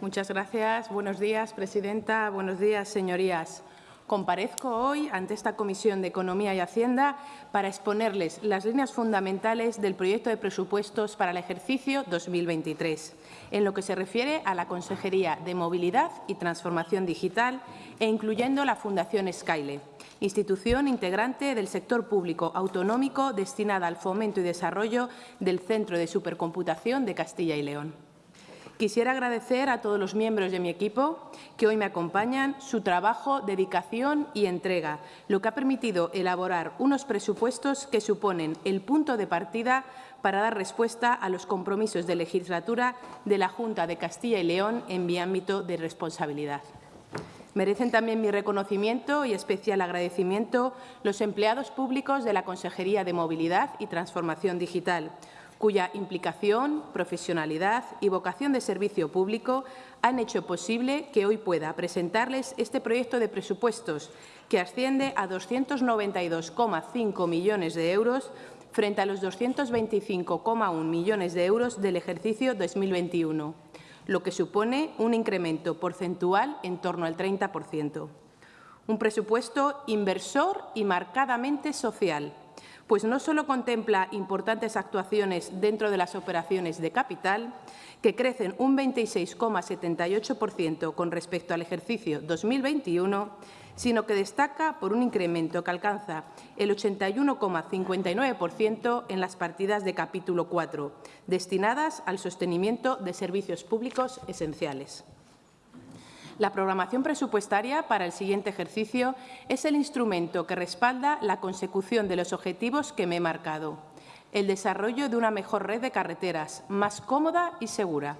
Muchas gracias. Buenos días, presidenta. Buenos días, señorías. Comparezco hoy ante esta Comisión de Economía y Hacienda para exponerles las líneas fundamentales del proyecto de presupuestos para el ejercicio 2023, en lo que se refiere a la Consejería de Movilidad y Transformación Digital e incluyendo la Fundación Skyle, institución integrante del sector público autonómico destinada al fomento y desarrollo del Centro de Supercomputación de Castilla y León. Quisiera agradecer a todos los miembros de mi equipo que hoy me acompañan su trabajo, dedicación y entrega, lo que ha permitido elaborar unos presupuestos que suponen el punto de partida para dar respuesta a los compromisos de legislatura de la Junta de Castilla y León en mi ámbito de responsabilidad. Merecen también mi reconocimiento y especial agradecimiento los empleados públicos de la Consejería de Movilidad y Transformación Digital, cuya implicación, profesionalidad y vocación de servicio público han hecho posible que hoy pueda presentarles este proyecto de presupuestos que asciende a 292,5 millones de euros frente a los 225,1 millones de euros del ejercicio 2021, lo que supone un incremento porcentual en torno al 30%. Un presupuesto inversor y marcadamente social, pues no solo contempla importantes actuaciones dentro de las operaciones de capital, que crecen un 26,78% con respecto al ejercicio 2021, sino que destaca por un incremento que alcanza el 81,59% en las partidas de capítulo 4, destinadas al sostenimiento de servicios públicos esenciales. La programación presupuestaria para el siguiente ejercicio es el instrumento que respalda la consecución de los objetivos que me he marcado. El desarrollo de una mejor red de carreteras, más cómoda y segura.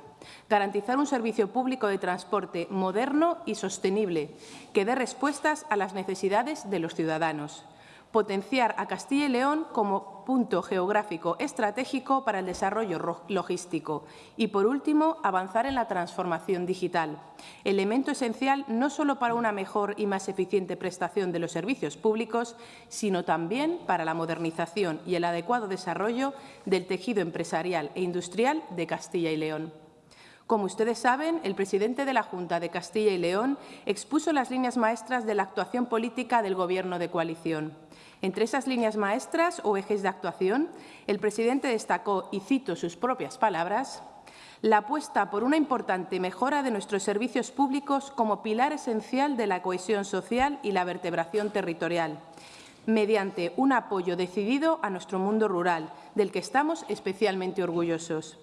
Garantizar un servicio público de transporte moderno y sostenible que dé respuestas a las necesidades de los ciudadanos potenciar a Castilla y León como punto geográfico estratégico para el desarrollo logístico y, por último, avanzar en la transformación digital, elemento esencial no solo para una mejor y más eficiente prestación de los servicios públicos, sino también para la modernización y el adecuado desarrollo del tejido empresarial e industrial de Castilla y León. Como ustedes saben, el presidente de la Junta de Castilla y León expuso las líneas maestras de la actuación política del Gobierno de coalición. Entre esas líneas maestras o ejes de actuación, el presidente destacó, y cito sus propias palabras, la apuesta por una importante mejora de nuestros servicios públicos como pilar esencial de la cohesión social y la vertebración territorial, mediante un apoyo decidido a nuestro mundo rural, del que estamos especialmente orgullosos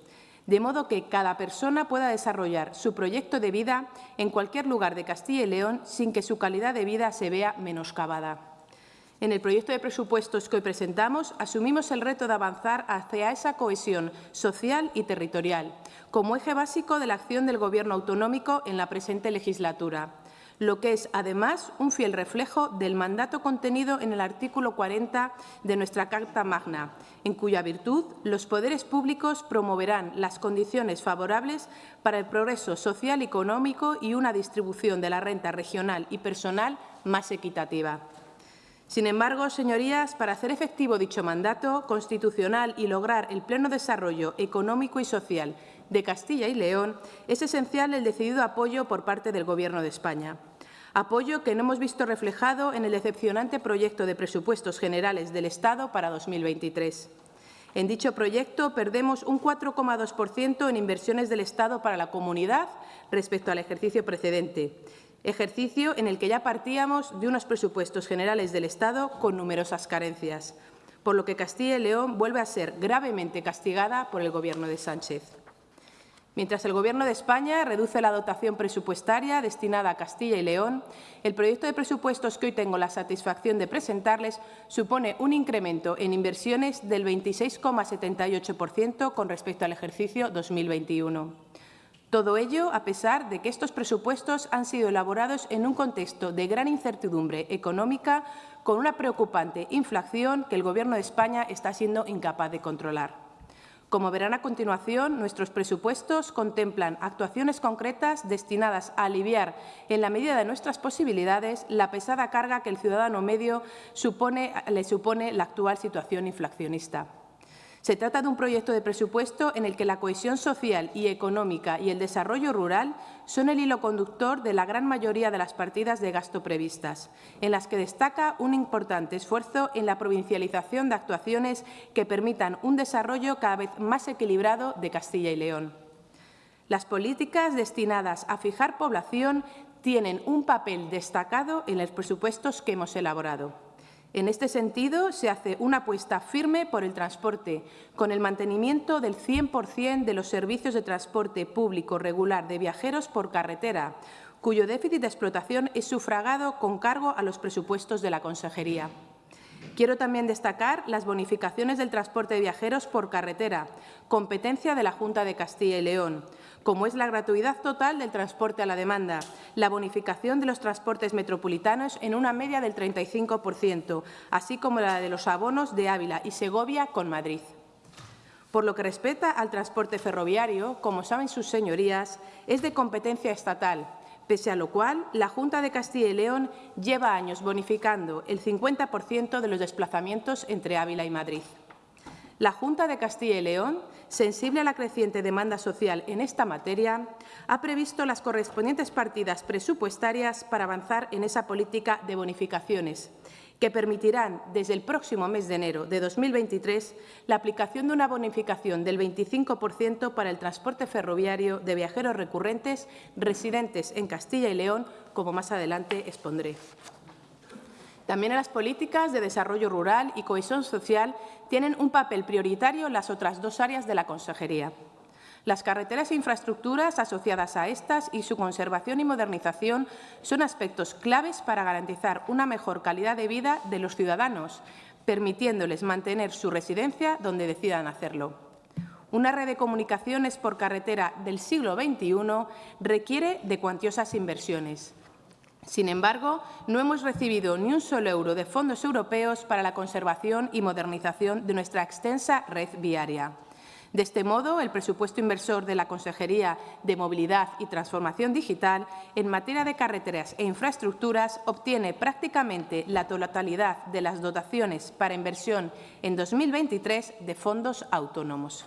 de modo que cada persona pueda desarrollar su proyecto de vida en cualquier lugar de Castilla y León sin que su calidad de vida se vea menoscabada. En el proyecto de presupuestos que hoy presentamos, asumimos el reto de avanzar hacia esa cohesión social y territorial, como eje básico de la acción del Gobierno autonómico en la presente legislatura, lo que es, además, un fiel reflejo del mandato contenido en el artículo 40 de nuestra Carta Magna, en cuya virtud los poderes públicos promoverán las condiciones favorables para el progreso social y económico y una distribución de la renta regional y personal más equitativa. Sin embargo, señorías, para hacer efectivo dicho mandato constitucional y lograr el pleno desarrollo económico y social de Castilla y León, es esencial el decidido apoyo por parte del Gobierno de España. Apoyo que no hemos visto reflejado en el decepcionante proyecto de presupuestos generales del Estado para 2023. En dicho proyecto perdemos un 4,2% en inversiones del Estado para la comunidad respecto al ejercicio precedente ejercicio en el que ya partíamos de unos presupuestos generales del Estado con numerosas carencias, por lo que Castilla y León vuelve a ser gravemente castigada por el Gobierno de Sánchez. Mientras el Gobierno de España reduce la dotación presupuestaria destinada a Castilla y León, el proyecto de presupuestos que hoy tengo la satisfacción de presentarles supone un incremento en inversiones del 26,78% con respecto al ejercicio 2021. Todo ello a pesar de que estos presupuestos han sido elaborados en un contexto de gran incertidumbre económica con una preocupante inflación que el Gobierno de España está siendo incapaz de controlar. Como verán a continuación, nuestros presupuestos contemplan actuaciones concretas destinadas a aliviar, en la medida de nuestras posibilidades, la pesada carga que el ciudadano medio le supone la actual situación inflacionista. Se trata de un proyecto de presupuesto en el que la cohesión social y económica y el desarrollo rural son el hilo conductor de la gran mayoría de las partidas de gasto previstas, en las que destaca un importante esfuerzo en la provincialización de actuaciones que permitan un desarrollo cada vez más equilibrado de Castilla y León. Las políticas destinadas a fijar población tienen un papel destacado en los presupuestos que hemos elaborado. En este sentido, se hace una apuesta firme por el transporte, con el mantenimiento del 100% de los servicios de transporte público regular de viajeros por carretera, cuyo déficit de explotación es sufragado con cargo a los presupuestos de la Consejería. Quiero también destacar las bonificaciones del transporte de viajeros por carretera, competencia de la Junta de Castilla y León, como es la gratuidad total del transporte a la demanda, la bonificación de los transportes metropolitanos en una media del 35%, así como la de los abonos de Ávila y Segovia con Madrid. Por lo que respecta al transporte ferroviario, como saben sus señorías, es de competencia estatal, pese a lo cual la Junta de Castilla y León lleva años bonificando el 50% de los desplazamientos entre Ávila y Madrid. La Junta de Castilla y León, sensible a la creciente demanda social en esta materia, ha previsto las correspondientes partidas presupuestarias para avanzar en esa política de bonificaciones, que permitirán, desde el próximo mes de enero de 2023, la aplicación de una bonificación del 25% para el transporte ferroviario de viajeros recurrentes residentes en Castilla y León, como más adelante expondré. También en las políticas de desarrollo rural y cohesión social tienen un papel prioritario las otras dos áreas de la Consejería. Las carreteras e infraestructuras asociadas a estas y su conservación y modernización son aspectos claves para garantizar una mejor calidad de vida de los ciudadanos, permitiéndoles mantener su residencia donde decidan hacerlo. Una red de comunicaciones por carretera del siglo XXI requiere de cuantiosas inversiones. Sin embargo, no hemos recibido ni un solo euro de fondos europeos para la conservación y modernización de nuestra extensa red viaria. De este modo, el presupuesto inversor de la Consejería de Movilidad y Transformación Digital en materia de carreteras e infraestructuras obtiene prácticamente la totalidad de las dotaciones para inversión en 2023 de fondos autónomos.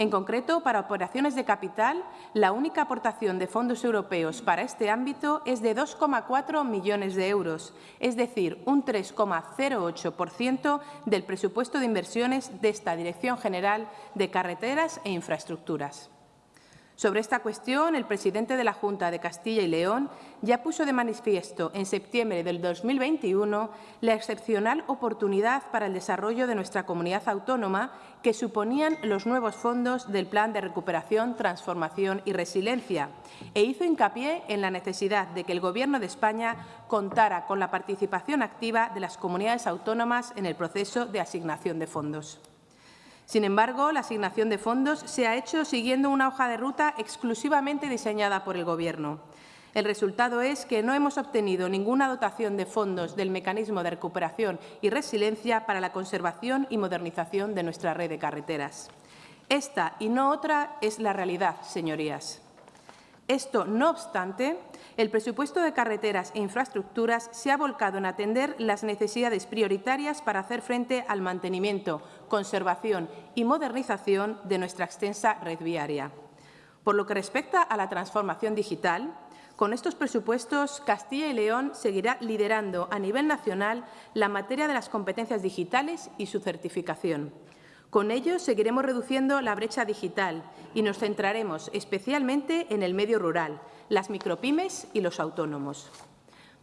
En concreto, para operaciones de capital, la única aportación de fondos europeos para este ámbito es de 2,4 millones de euros, es decir, un 3,08% del presupuesto de inversiones de esta Dirección General de Carreteras e Infraestructuras. Sobre esta cuestión, el presidente de la Junta de Castilla y León ya puso de manifiesto en septiembre del 2021 la excepcional oportunidad para el desarrollo de nuestra comunidad autónoma que suponían los nuevos fondos del Plan de Recuperación, Transformación y Resiliencia e hizo hincapié en la necesidad de que el Gobierno de España contara con la participación activa de las comunidades autónomas en el proceso de asignación de fondos. Sin embargo, la asignación de fondos se ha hecho siguiendo una hoja de ruta exclusivamente diseñada por el Gobierno. El resultado es que no hemos obtenido ninguna dotación de fondos del Mecanismo de Recuperación y Resiliencia para la conservación y modernización de nuestra red de carreteras. Esta y no otra es la realidad, señorías. Esto, no obstante, el presupuesto de carreteras e infraestructuras se ha volcado en atender las necesidades prioritarias para hacer frente al mantenimiento, conservación y modernización de nuestra extensa red viaria. Por lo que respecta a la transformación digital, con estos presupuestos, Castilla y León seguirá liderando a nivel nacional la materia de las competencias digitales y su certificación. Con ello seguiremos reduciendo la brecha digital y nos centraremos especialmente en el medio rural, las micropymes y los autónomos.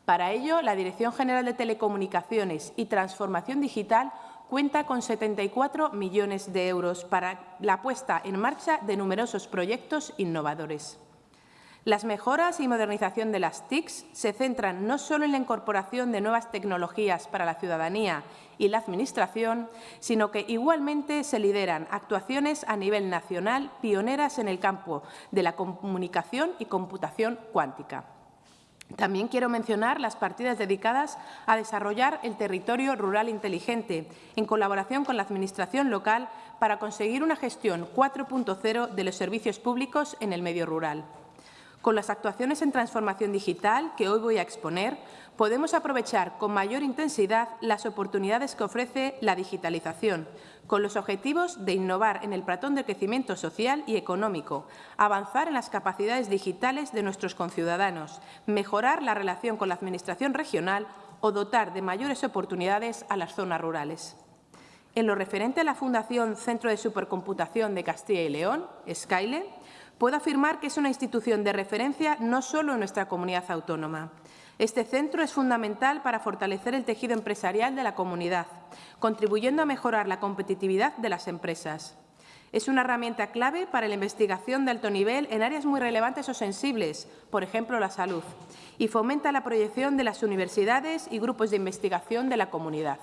Para ello, la Dirección General de Telecomunicaciones y Transformación Digital cuenta con 74 millones de euros para la puesta en marcha de numerosos proyectos innovadores. Las mejoras y modernización de las TICs se centran no solo en la incorporación de nuevas tecnologías para la ciudadanía y la Administración, sino que igualmente se lideran actuaciones a nivel nacional pioneras en el campo de la comunicación y computación cuántica. También quiero mencionar las partidas dedicadas a desarrollar el territorio rural inteligente, en colaboración con la Administración local, para conseguir una gestión 4.0 de los servicios públicos en el medio rural. Con las actuaciones en transformación digital que hoy voy a exponer, podemos aprovechar con mayor intensidad las oportunidades que ofrece la digitalización, con los objetivos de innovar en el platón de crecimiento social y económico, avanzar en las capacidades digitales de nuestros conciudadanos, mejorar la relación con la Administración regional o dotar de mayores oportunidades a las zonas rurales. En lo referente a la Fundación Centro de Supercomputación de Castilla y León, Skyle, puedo afirmar que es una institución de referencia no solo en nuestra comunidad autónoma. Este centro es fundamental para fortalecer el tejido empresarial de la comunidad, contribuyendo a mejorar la competitividad de las empresas. Es una herramienta clave para la investigación de alto nivel en áreas muy relevantes o sensibles, por ejemplo, la salud, y fomenta la proyección de las universidades y grupos de investigación de la comunidad.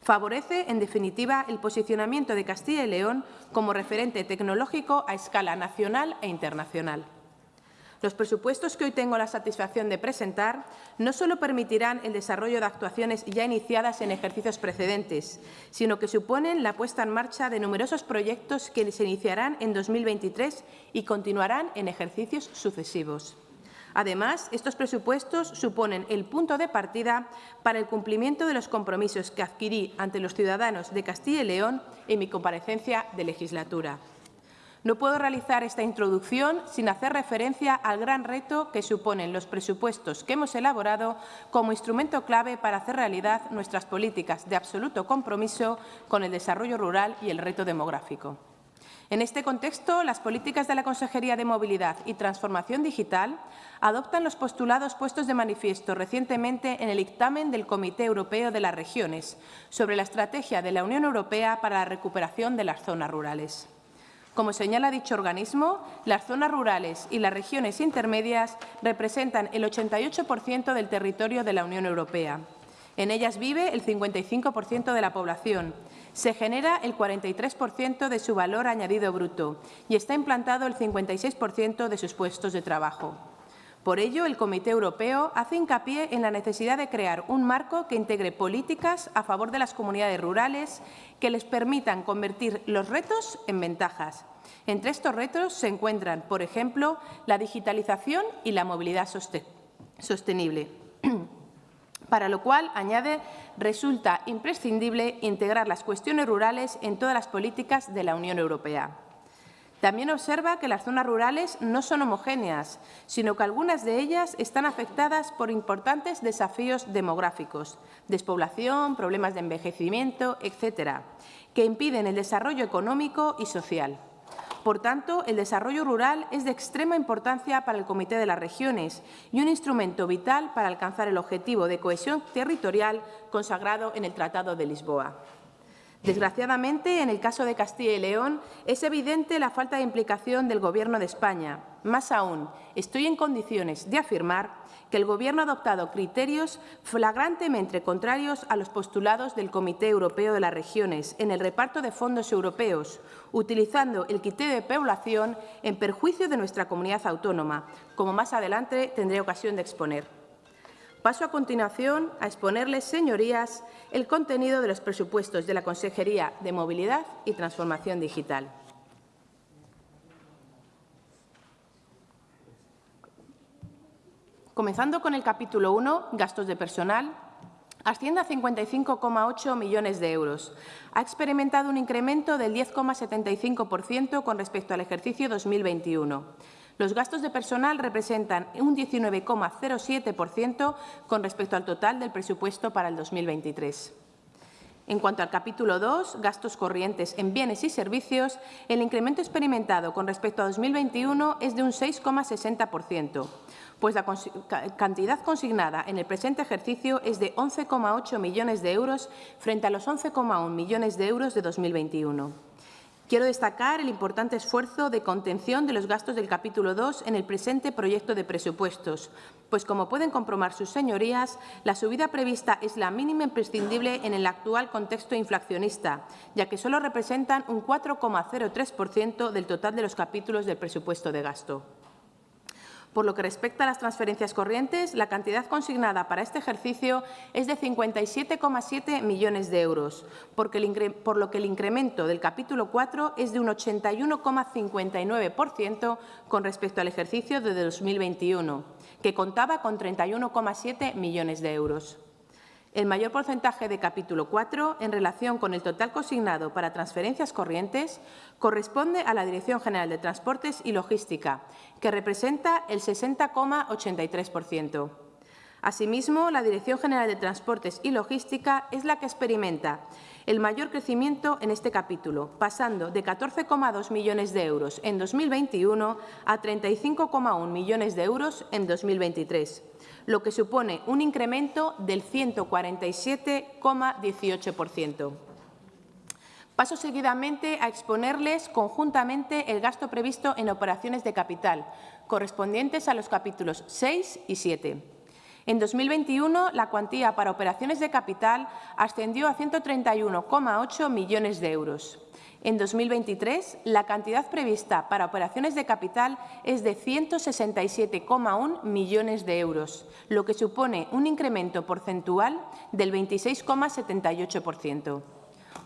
Favorece, en definitiva, el posicionamiento de Castilla y León como referente tecnológico a escala nacional e internacional. Los presupuestos que hoy tengo la satisfacción de presentar no solo permitirán el desarrollo de actuaciones ya iniciadas en ejercicios precedentes, sino que suponen la puesta en marcha de numerosos proyectos que se iniciarán en 2023 y continuarán en ejercicios sucesivos. Además, estos presupuestos suponen el punto de partida para el cumplimiento de los compromisos que adquirí ante los ciudadanos de Castilla y León en mi comparecencia de legislatura. No puedo realizar esta introducción sin hacer referencia al gran reto que suponen los presupuestos que hemos elaborado como instrumento clave para hacer realidad nuestras políticas de absoluto compromiso con el desarrollo rural y el reto demográfico. En este contexto, las políticas de la Consejería de Movilidad y Transformación Digital adoptan los postulados puestos de manifiesto recientemente en el dictamen del Comité Europeo de las Regiones sobre la estrategia de la Unión Europea para la recuperación de las zonas rurales. Como señala dicho organismo, las zonas rurales y las regiones intermedias representan el 88% del territorio de la Unión Europea. En ellas vive el 55% de la población, se genera el 43% de su valor añadido bruto y está implantado el 56% de sus puestos de trabajo. Por ello, el Comité Europeo hace hincapié en la necesidad de crear un marco que integre políticas a favor de las comunidades rurales que les permitan convertir los retos en ventajas. Entre estos retos se encuentran, por ejemplo, la digitalización y la movilidad sostenible. Para lo cual, añade, resulta imprescindible integrar las cuestiones rurales en todas las políticas de la Unión Europea. También observa que las zonas rurales no son homogéneas, sino que algunas de ellas están afectadas por importantes desafíos demográficos, despoblación, problemas de envejecimiento, etcétera, que impiden el desarrollo económico y social. Por tanto, el desarrollo rural es de extrema importancia para el Comité de las Regiones y un instrumento vital para alcanzar el objetivo de cohesión territorial consagrado en el Tratado de Lisboa. Desgraciadamente, en el caso de Castilla y León, es evidente la falta de implicación del Gobierno de España. Más aún, estoy en condiciones de afirmar que el Gobierno ha adoptado criterios flagrantemente contrarios a los postulados del Comité Europeo de las Regiones en el reparto de fondos europeos, utilizando el criterio de población en perjuicio de nuestra comunidad autónoma, como más adelante tendré ocasión de exponer. Paso a continuación a exponerles, señorías, el contenido de los presupuestos de la Consejería de Movilidad y Transformación Digital. Comenzando con el capítulo 1, gastos de personal, asciende a 55,8 millones de euros. Ha experimentado un incremento del 10,75% con respecto al ejercicio 2021. Los gastos de personal representan un 19,07% con respecto al total del presupuesto para el 2023. En cuanto al capítulo 2, gastos corrientes en bienes y servicios, el incremento experimentado con respecto a 2021 es de un 6,60%, pues la cantidad consignada en el presente ejercicio es de 11,8 millones de euros frente a los 11,1 millones de euros de 2021. Quiero destacar el importante esfuerzo de contención de los gastos del capítulo 2 en el presente proyecto de presupuestos, pues como pueden comprobar sus señorías, la subida prevista es la mínima imprescindible en el actual contexto inflacionista, ya que solo representan un 4,03% del total de los capítulos del presupuesto de gasto. Por lo que respecta a las transferencias corrientes, la cantidad consignada para este ejercicio es de 57,7 millones de euros, por lo que el incremento del capítulo 4 es de un 81,59% con respecto al ejercicio de 2021, que contaba con 31,7 millones de euros. El mayor porcentaje de capítulo 4 en relación con el total consignado para transferencias corrientes corresponde a la Dirección General de Transportes y Logística, que representa el 60,83%. Asimismo, la Dirección General de Transportes y Logística es la que experimenta el mayor crecimiento en este capítulo, pasando de 14,2 millones de euros en 2021 a 35,1 millones de euros en 2023, lo que supone un incremento del 147,18%. Paso seguidamente a exponerles conjuntamente el gasto previsto en operaciones de capital, correspondientes a los capítulos 6 y 7. En 2021, la cuantía para operaciones de capital ascendió a 131,8 millones de euros. En 2023, la cantidad prevista para operaciones de capital es de 167,1 millones de euros, lo que supone un incremento porcentual del 26,78%.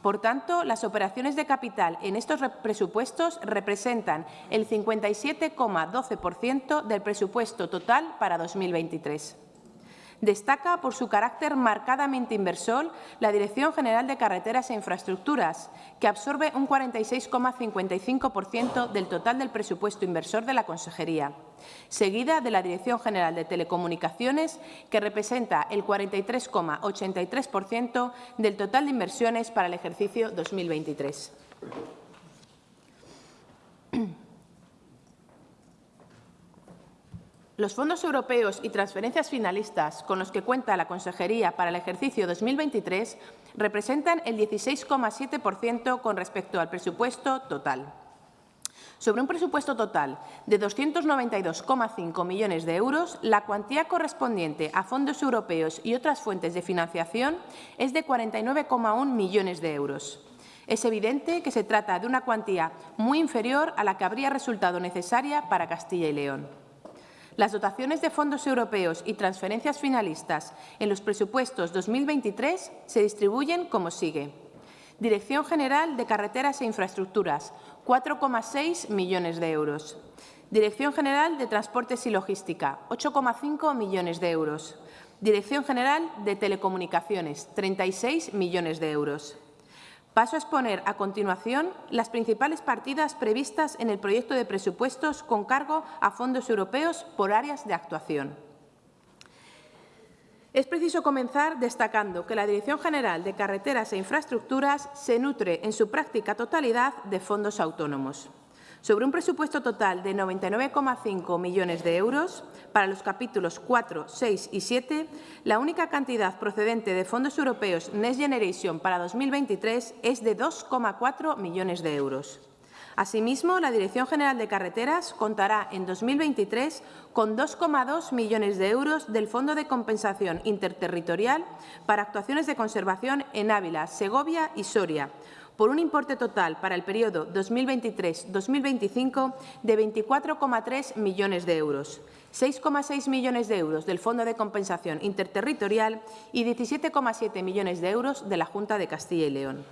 Por tanto, las operaciones de capital en estos presupuestos representan el 57,12% del presupuesto total para 2023. Destaca por su carácter marcadamente inversor la Dirección General de Carreteras e Infraestructuras, que absorbe un 46,55% del total del presupuesto inversor de la Consejería, seguida de la Dirección General de Telecomunicaciones, que representa el 43,83% del total de inversiones para el ejercicio 2023. Los fondos europeos y transferencias finalistas con los que cuenta la Consejería para el ejercicio 2023 representan el 16,7% con respecto al presupuesto total. Sobre un presupuesto total de 292,5 millones de euros, la cuantía correspondiente a fondos europeos y otras fuentes de financiación es de 49,1 millones de euros. Es evidente que se trata de una cuantía muy inferior a la que habría resultado necesaria para Castilla y León. Las dotaciones de fondos europeos y transferencias finalistas en los presupuestos 2023 se distribuyen como sigue. Dirección General de Carreteras e Infraestructuras, 4,6 millones de euros. Dirección General de Transportes y Logística, 8,5 millones de euros. Dirección General de Telecomunicaciones, 36 millones de euros. Paso a exponer a continuación las principales partidas previstas en el proyecto de presupuestos con cargo a fondos europeos por áreas de actuación. Es preciso comenzar destacando que la Dirección General de Carreteras e Infraestructuras se nutre en su práctica totalidad de fondos autónomos. Sobre un presupuesto total de 99,5 millones de euros, para los capítulos 4, 6 y 7, la única cantidad procedente de fondos europeos Next Generation para 2023 es de 2,4 millones de euros. Asimismo, la Dirección General de Carreteras contará en 2023 con 2,2 millones de euros del Fondo de Compensación Interterritorial para actuaciones de conservación en Ávila, Segovia y Soria, por un importe total para el periodo 2023-2025 de 24,3 millones de euros, 6,6 millones de euros del Fondo de Compensación Interterritorial y 17,7 millones de euros de la Junta de Castilla y León.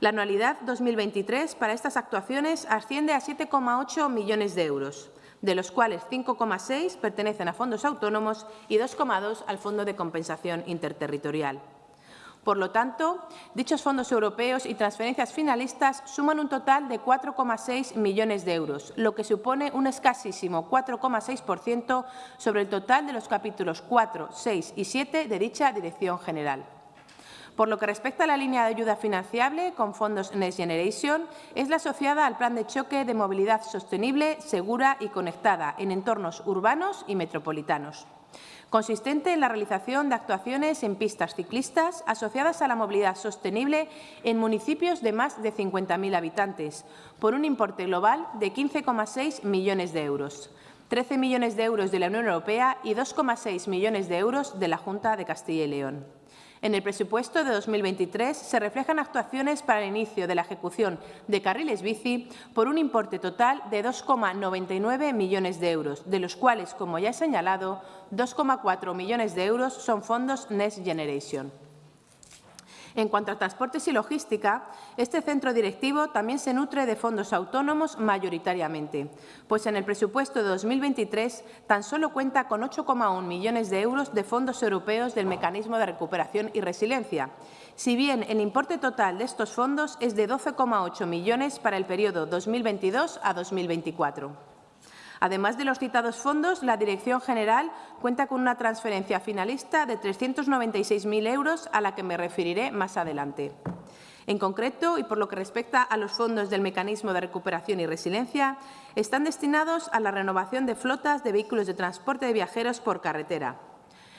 La anualidad 2023 para estas actuaciones asciende a 7,8 millones de euros, de los cuales 5,6 pertenecen a fondos autónomos y 2,2 al Fondo de Compensación Interterritorial. Por lo tanto, dichos fondos europeos y transferencias finalistas suman un total de 4,6 millones de euros, lo que supone un escasísimo 4,6% sobre el total de los capítulos 4, 6 y 7 de dicha Dirección General. Por lo que respecta a la línea de ayuda financiable con fondos Next Generation, es la asociada al Plan de Choque de Movilidad Sostenible, Segura y Conectada en entornos urbanos y metropolitanos consistente en la realización de actuaciones en pistas ciclistas asociadas a la movilidad sostenible en municipios de más de 50.000 habitantes, por un importe global de 15,6 millones de euros. 13 millones de euros de la Unión Europea y 2,6 millones de euros de la Junta de Castilla y León. En el presupuesto de 2023 se reflejan actuaciones para el inicio de la ejecución de carriles bici por un importe total de 2,99 millones de euros, de los cuales, como ya he señalado, 2,4 millones de euros son fondos Next Generation. En cuanto a transportes y logística, este centro directivo también se nutre de fondos autónomos mayoritariamente, pues en el presupuesto de 2023 tan solo cuenta con 8,1 millones de euros de fondos europeos del Mecanismo de Recuperación y Resiliencia, si bien el importe total de estos fondos es de 12,8 millones para el periodo 2022 a 2024. Además de los citados fondos, la Dirección General cuenta con una transferencia finalista de 396.000 euros, a la que me referiré más adelante. En concreto, y por lo que respecta a los fondos del Mecanismo de Recuperación y Resiliencia, están destinados a la renovación de flotas de vehículos de transporte de viajeros por carretera,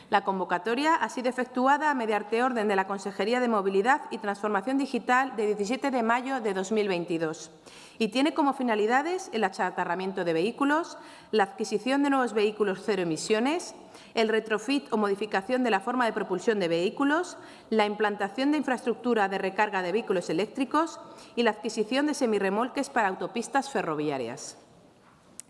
la convocatoria ha sido efectuada mediante orden de la Consejería de Movilidad y Transformación Digital de 17 de mayo de 2022 y tiene como finalidades el achatarramiento de vehículos, la adquisición de nuevos vehículos cero emisiones, el retrofit o modificación de la forma de propulsión de vehículos, la implantación de infraestructura de recarga de vehículos eléctricos y la adquisición de semirremolques para autopistas ferroviarias.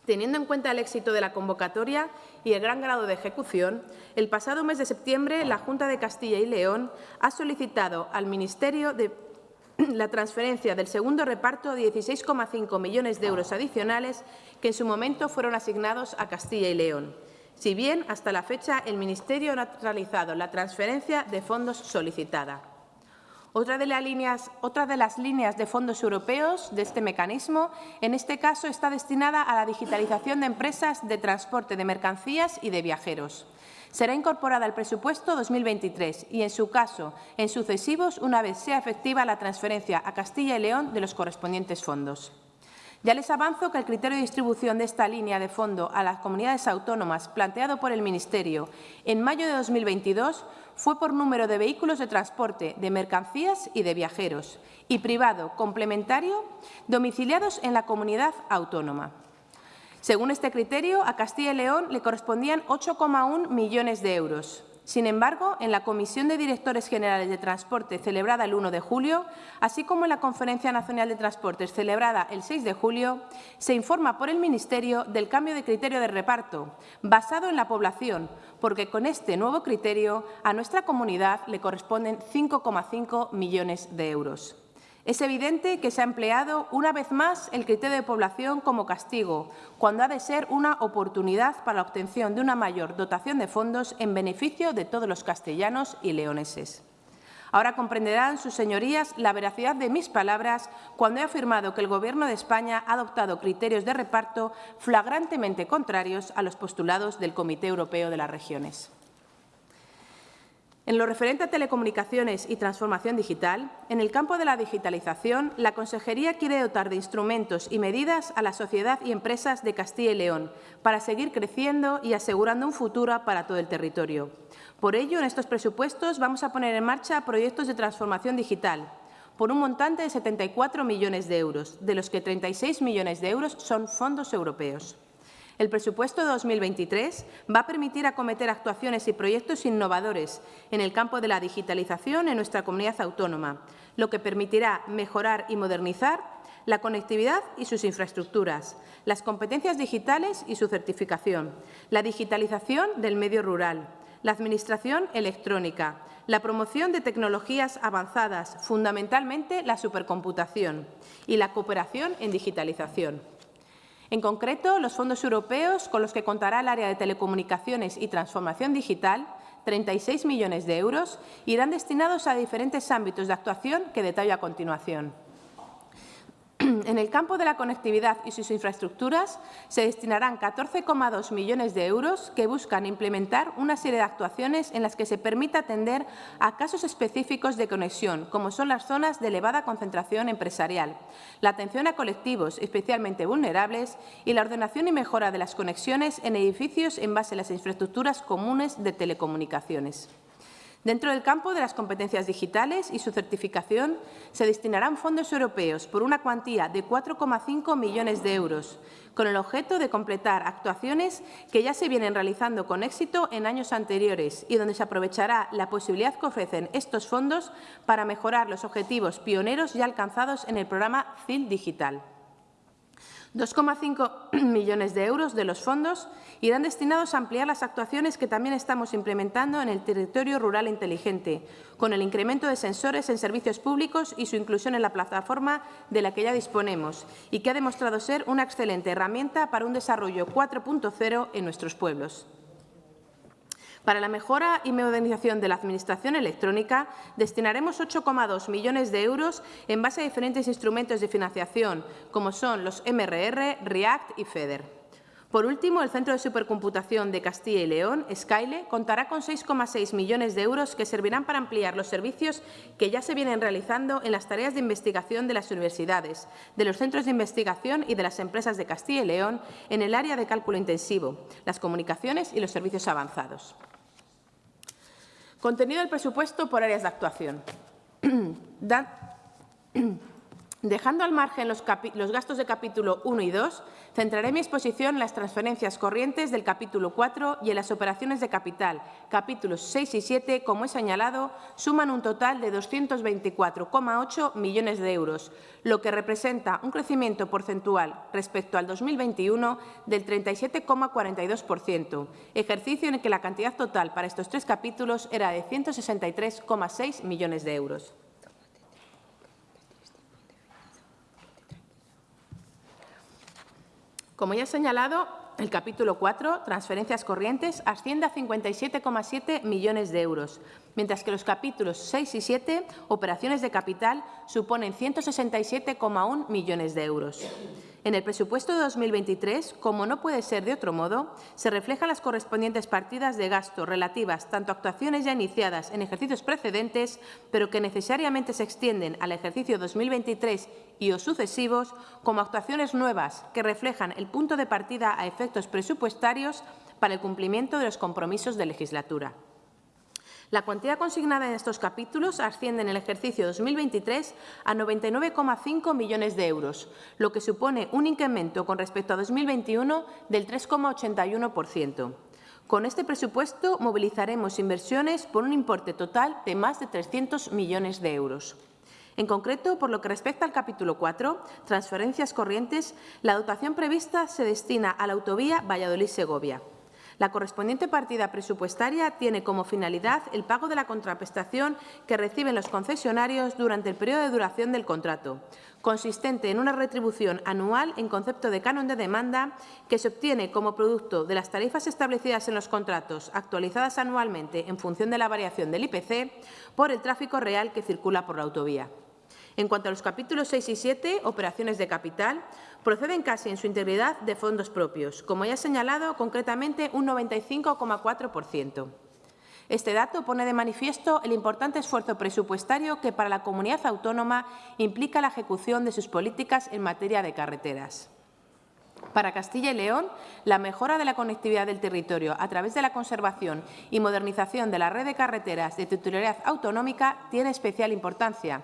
Teniendo en cuenta el éxito de la convocatoria y el gran grado de ejecución, el pasado mes de septiembre la Junta de Castilla y León ha solicitado al Ministerio la transferencia del segundo reparto de 16,5 millones de euros adicionales que en su momento fueron asignados a Castilla y León, si bien hasta la fecha el Ministerio no ha realizado la transferencia de fondos solicitada. Otra de, las líneas, de de fondos europeos de este mecanismo, en este caso, está destinada a la digitalización de empresas de transporte de mercancías y de viajeros. Será incorporada al presupuesto 2023 y, en su caso, en sucesivos, una vez sea efectiva la transferencia a Castilla y León de los correspondientes fondos. Ya les avanzo que el criterio de distribución de esta línea de fondo a las comunidades autónomas planteado por el Ministerio en mayo de 2022 fue por número de vehículos de transporte de mercancías y de viajeros y privado complementario domiciliados en la comunidad autónoma. Según este criterio, a Castilla y León le correspondían 8,1 millones de euros, sin embargo, en la Comisión de Directores Generales de Transporte celebrada el 1 de julio, así como en la Conferencia Nacional de Transportes celebrada el 6 de julio, se informa por el Ministerio del cambio de criterio de reparto, basado en la población, porque con este nuevo criterio a nuestra comunidad le corresponden 5,5 millones de euros. Es evidente que se ha empleado una vez más el criterio de población como castigo, cuando ha de ser una oportunidad para la obtención de una mayor dotación de fondos en beneficio de todos los castellanos y leoneses. Ahora comprenderán sus señorías la veracidad de mis palabras cuando he afirmado que el Gobierno de España ha adoptado criterios de reparto flagrantemente contrarios a los postulados del Comité Europeo de las Regiones. En lo referente a telecomunicaciones y transformación digital, en el campo de la digitalización, la Consejería quiere dotar de instrumentos y medidas a la sociedad y empresas de Castilla y León para seguir creciendo y asegurando un futuro para todo el territorio. Por ello, en estos presupuestos vamos a poner en marcha proyectos de transformación digital por un montante de 74 millones de euros, de los que 36 millones de euros son fondos europeos. El presupuesto de 2023 va a permitir acometer actuaciones y proyectos innovadores en el campo de la digitalización en nuestra comunidad autónoma, lo que permitirá mejorar y modernizar la conectividad y sus infraestructuras, las competencias digitales y su certificación, la digitalización del medio rural, la administración electrónica, la promoción de tecnologías avanzadas, fundamentalmente la supercomputación, y la cooperación en digitalización. En concreto, los fondos europeos con los que contará el área de telecomunicaciones y transformación digital, 36 millones de euros, irán destinados a diferentes ámbitos de actuación que detallo a continuación. En el campo de la conectividad y sus infraestructuras se destinarán 14,2 millones de euros que buscan implementar una serie de actuaciones en las que se permita atender a casos específicos de conexión, como son las zonas de elevada concentración empresarial, la atención a colectivos especialmente vulnerables y la ordenación y mejora de las conexiones en edificios en base a las infraestructuras comunes de telecomunicaciones. Dentro del campo de las competencias digitales y su certificación se destinarán fondos europeos por una cuantía de 4,5 millones de euros, con el objeto de completar actuaciones que ya se vienen realizando con éxito en años anteriores y donde se aprovechará la posibilidad que ofrecen estos fondos para mejorar los objetivos pioneros ya alcanzados en el programa CIL Digital. 2,5 millones de euros de los fondos irán destinados a ampliar las actuaciones que también estamos implementando en el territorio rural inteligente, con el incremento de sensores en servicios públicos y su inclusión en la plataforma de la que ya disponemos y que ha demostrado ser una excelente herramienta para un desarrollo 4.0 en nuestros pueblos. Para la mejora y modernización de la Administración electrónica destinaremos 8,2 millones de euros en base a diferentes instrumentos de financiación, como son los MRR, REACT y FEDER. Por último, el Centro de Supercomputación de Castilla y León, Skyle, contará con 6,6 millones de euros que servirán para ampliar los servicios que ya se vienen realizando en las tareas de investigación de las universidades, de los centros de investigación y de las empresas de Castilla y León en el área de cálculo intensivo, las comunicaciones y los servicios avanzados. Contenido del presupuesto por áreas de actuación. Dejando al margen los, gastos de capítulo 1 y 2, centraré mi exposición en las transferencias corrientes del capítulo 4 y en las operaciones de capital. Capítulos 6 y 7, como he señalado, suman un total de 224,8 millones de euros, lo que representa un crecimiento porcentual respecto al 2021 del 37,42%, ejercicio en el que la cantidad total para estos tres capítulos era de 163,6 millones de euros. Como ya he señalado, el capítulo 4, transferencias corrientes, asciende a 57,7 millones de euros, mientras que los capítulos 6 y 7, operaciones de capital, suponen 167,1 millones de euros. En el presupuesto de 2023, como no puede ser de otro modo, se reflejan las correspondientes partidas de gasto relativas tanto a actuaciones ya iniciadas en ejercicios precedentes, pero que necesariamente se extienden al ejercicio 2023 y o sucesivos, como actuaciones nuevas que reflejan el punto de partida a efectos presupuestarios para el cumplimiento de los compromisos de legislatura. La cuantía consignada en estos capítulos asciende en el ejercicio 2023 a 99,5 millones de euros, lo que supone un incremento con respecto a 2021 del 3,81%. Con este presupuesto movilizaremos inversiones por un importe total de más de 300 millones de euros. En concreto, por lo que respecta al capítulo 4, transferencias corrientes, la dotación prevista se destina a la autovía Valladolid-Segovia. La correspondiente partida presupuestaria tiene como finalidad el pago de la contraprestación que reciben los concesionarios durante el periodo de duración del contrato, consistente en una retribución anual en concepto de canon de demanda que se obtiene como producto de las tarifas establecidas en los contratos actualizadas anualmente en función de la variación del IPC por el tráfico real que circula por la autovía. En cuanto a los capítulos 6 y 7, operaciones de capital, proceden casi en su integridad de fondos propios, como ya señalado, concretamente un 95,4%. Este dato pone de manifiesto el importante esfuerzo presupuestario que para la comunidad autónoma implica la ejecución de sus políticas en materia de carreteras. Para Castilla y León, la mejora de la conectividad del territorio a través de la conservación y modernización de la red de carreteras de titularidad autonómica tiene especial importancia,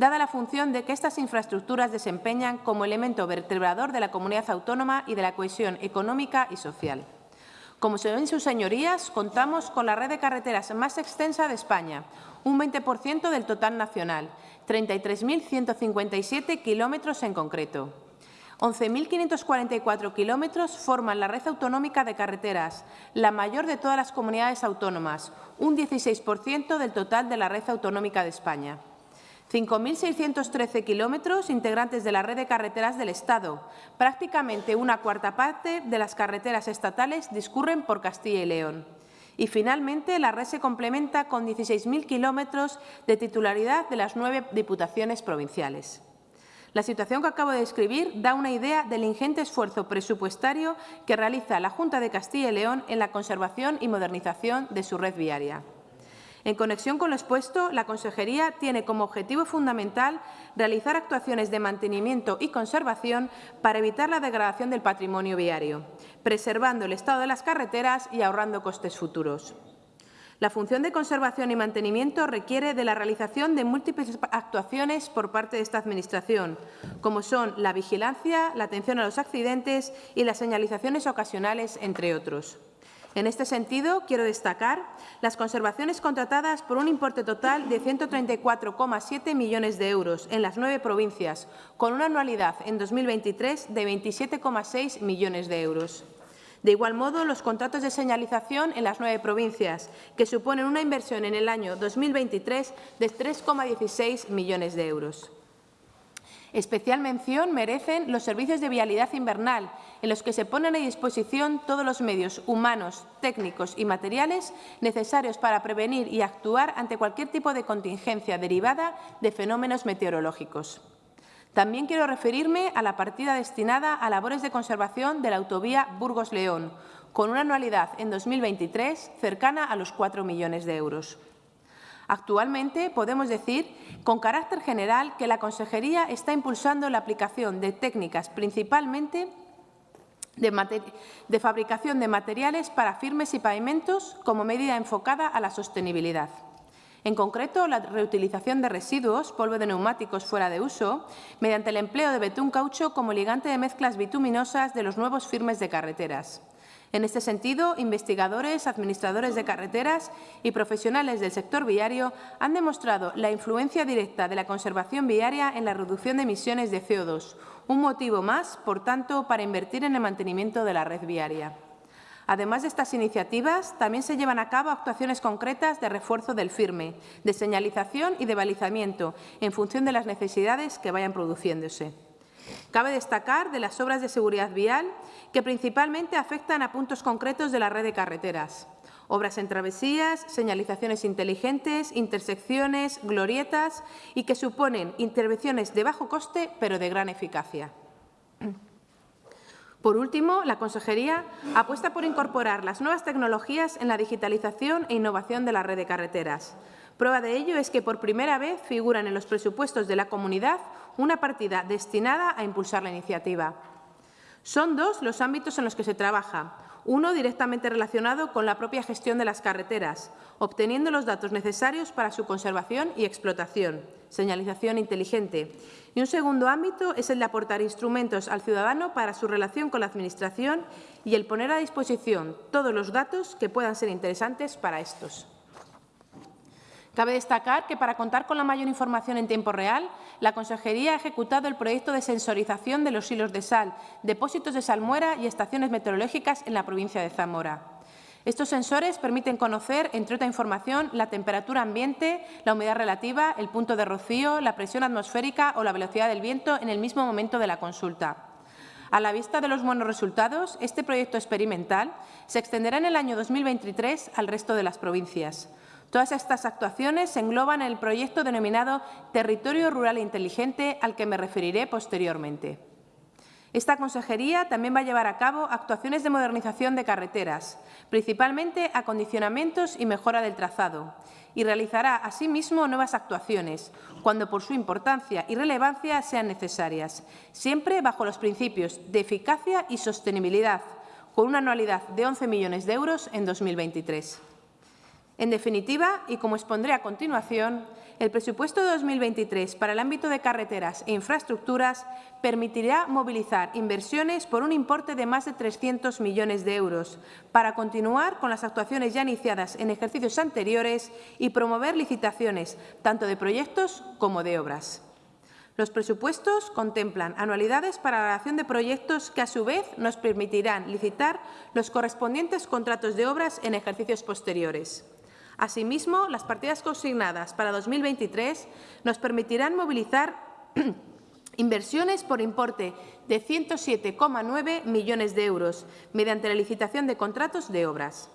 dada la función de que estas infraestructuras desempeñan como elemento vertebrador de la comunidad autónoma y de la cohesión económica y social. Como se ven sus señorías, contamos con la red de carreteras más extensa de España, un 20% del total nacional, 33.157 kilómetros en concreto. 11.544 kilómetros forman la red autonómica de carreteras, la mayor de todas las comunidades autónomas, un 16% del total de la red autonómica de España. 5.613 kilómetros integrantes de la red de carreteras del Estado. Prácticamente una cuarta parte de las carreteras estatales discurren por Castilla y León. Y, finalmente, la red se complementa con 16.000 kilómetros de titularidad de las nueve diputaciones provinciales. La situación que acabo de describir da una idea del ingente esfuerzo presupuestario que realiza la Junta de Castilla y León en la conservación y modernización de su red viaria. En conexión con lo expuesto, la Consejería tiene como objetivo fundamental realizar actuaciones de mantenimiento y conservación para evitar la degradación del patrimonio viario, preservando el estado de las carreteras y ahorrando costes futuros. La función de conservación y mantenimiento requiere de la realización de múltiples actuaciones por parte de esta Administración, como son la vigilancia, la atención a los accidentes y las señalizaciones ocasionales, entre otros. En este sentido, quiero destacar las conservaciones contratadas por un importe total de 134,7 millones de euros en las nueve provincias, con una anualidad en 2023 de 27,6 millones de euros. De igual modo, los contratos de señalización en las nueve provincias, que suponen una inversión en el año 2023 de 3,16 millones de euros. Especial mención merecen los servicios de vialidad invernal, en los que se ponen a disposición todos los medios humanos, técnicos y materiales necesarios para prevenir y actuar ante cualquier tipo de contingencia derivada de fenómenos meteorológicos. También quiero referirme a la partida destinada a labores de conservación de la autovía Burgos-León, con una anualidad en 2023 cercana a los 4 millones de euros. Actualmente podemos decir, con carácter general, que la Consejería está impulsando la aplicación de técnicas principalmente de, fabricación de materiales para firmes y pavimentos como medida enfocada a la sostenibilidad. En concreto, la reutilización de residuos, polvo de neumáticos fuera de uso, mediante el empleo de betún caucho como ligante de mezclas bituminosas de los nuevos firmes de carreteras. En este sentido, investigadores, administradores de carreteras y profesionales del sector viario han demostrado la influencia directa de la conservación viaria en la reducción de emisiones de CO2, un motivo más, por tanto, para invertir en el mantenimiento de la red viaria. Además de estas iniciativas, también se llevan a cabo actuaciones concretas de refuerzo del firme, de señalización y de balizamiento, en función de las necesidades que vayan produciéndose. Cabe destacar de las obras de seguridad vial que principalmente afectan a puntos concretos de la red de carreteras. Obras en travesías, señalizaciones inteligentes, intersecciones, glorietas y que suponen intervenciones de bajo coste pero de gran eficacia. Por último, la Consejería apuesta por incorporar las nuevas tecnologías en la digitalización e innovación de la red de carreteras. Prueba de ello es que por primera vez figuran en los presupuestos de la comunidad una partida destinada a impulsar la iniciativa. Son dos los ámbitos en los que se trabaja, uno directamente relacionado con la propia gestión de las carreteras, obteniendo los datos necesarios para su conservación y explotación, señalización inteligente. Y un segundo ámbito es el de aportar instrumentos al ciudadano para su relación con la Administración y el poner a disposición todos los datos que puedan ser interesantes para estos. Cabe destacar que, para contar con la mayor información en tiempo real, la Consejería ha ejecutado el proyecto de sensorización de los hilos de sal, depósitos de salmuera y estaciones meteorológicas en la provincia de Zamora. Estos sensores permiten conocer, entre otra información, la temperatura ambiente, la humedad relativa, el punto de rocío, la presión atmosférica o la velocidad del viento en el mismo momento de la consulta. A la vista de los buenos resultados, este proyecto experimental se extenderá en el año 2023 al resto de las provincias. Todas estas actuaciones se engloban en el proyecto denominado Territorio Rural Inteligente, al que me referiré posteriormente. Esta consejería también va a llevar a cabo actuaciones de modernización de carreteras, principalmente acondicionamientos y mejora del trazado, y realizará asimismo nuevas actuaciones, cuando por su importancia y relevancia sean necesarias, siempre bajo los principios de eficacia y sostenibilidad, con una anualidad de 11 millones de euros en 2023. En definitiva, y como expondré a continuación, el presupuesto de 2023 para el ámbito de carreteras e infraestructuras permitirá movilizar inversiones por un importe de más de 300 millones de euros para continuar con las actuaciones ya iniciadas en ejercicios anteriores y promover licitaciones tanto de proyectos como de obras. Los presupuestos contemplan anualidades para la relación de proyectos que, a su vez, nos permitirán licitar los correspondientes contratos de obras en ejercicios posteriores. Asimismo, las partidas consignadas para 2023 nos permitirán movilizar inversiones por importe de 107,9 millones de euros mediante la licitación de contratos de obras.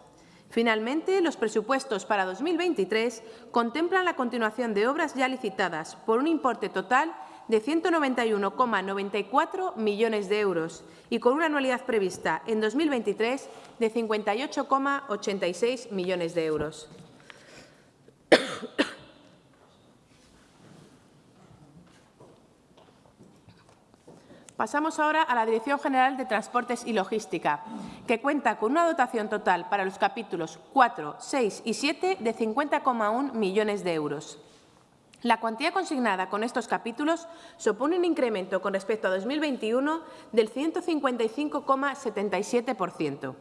Finalmente, los presupuestos para 2023 contemplan la continuación de obras ya licitadas por un importe total de 191,94 millones de euros y con una anualidad prevista en 2023 de 58,86 millones de euros. Pasamos ahora a la Dirección General de Transportes y Logística, que cuenta con una dotación total para los capítulos 4, 6 y 7 de 50,1 millones de euros. La cuantía consignada con estos capítulos supone un incremento con respecto a 2021 del 155,77%.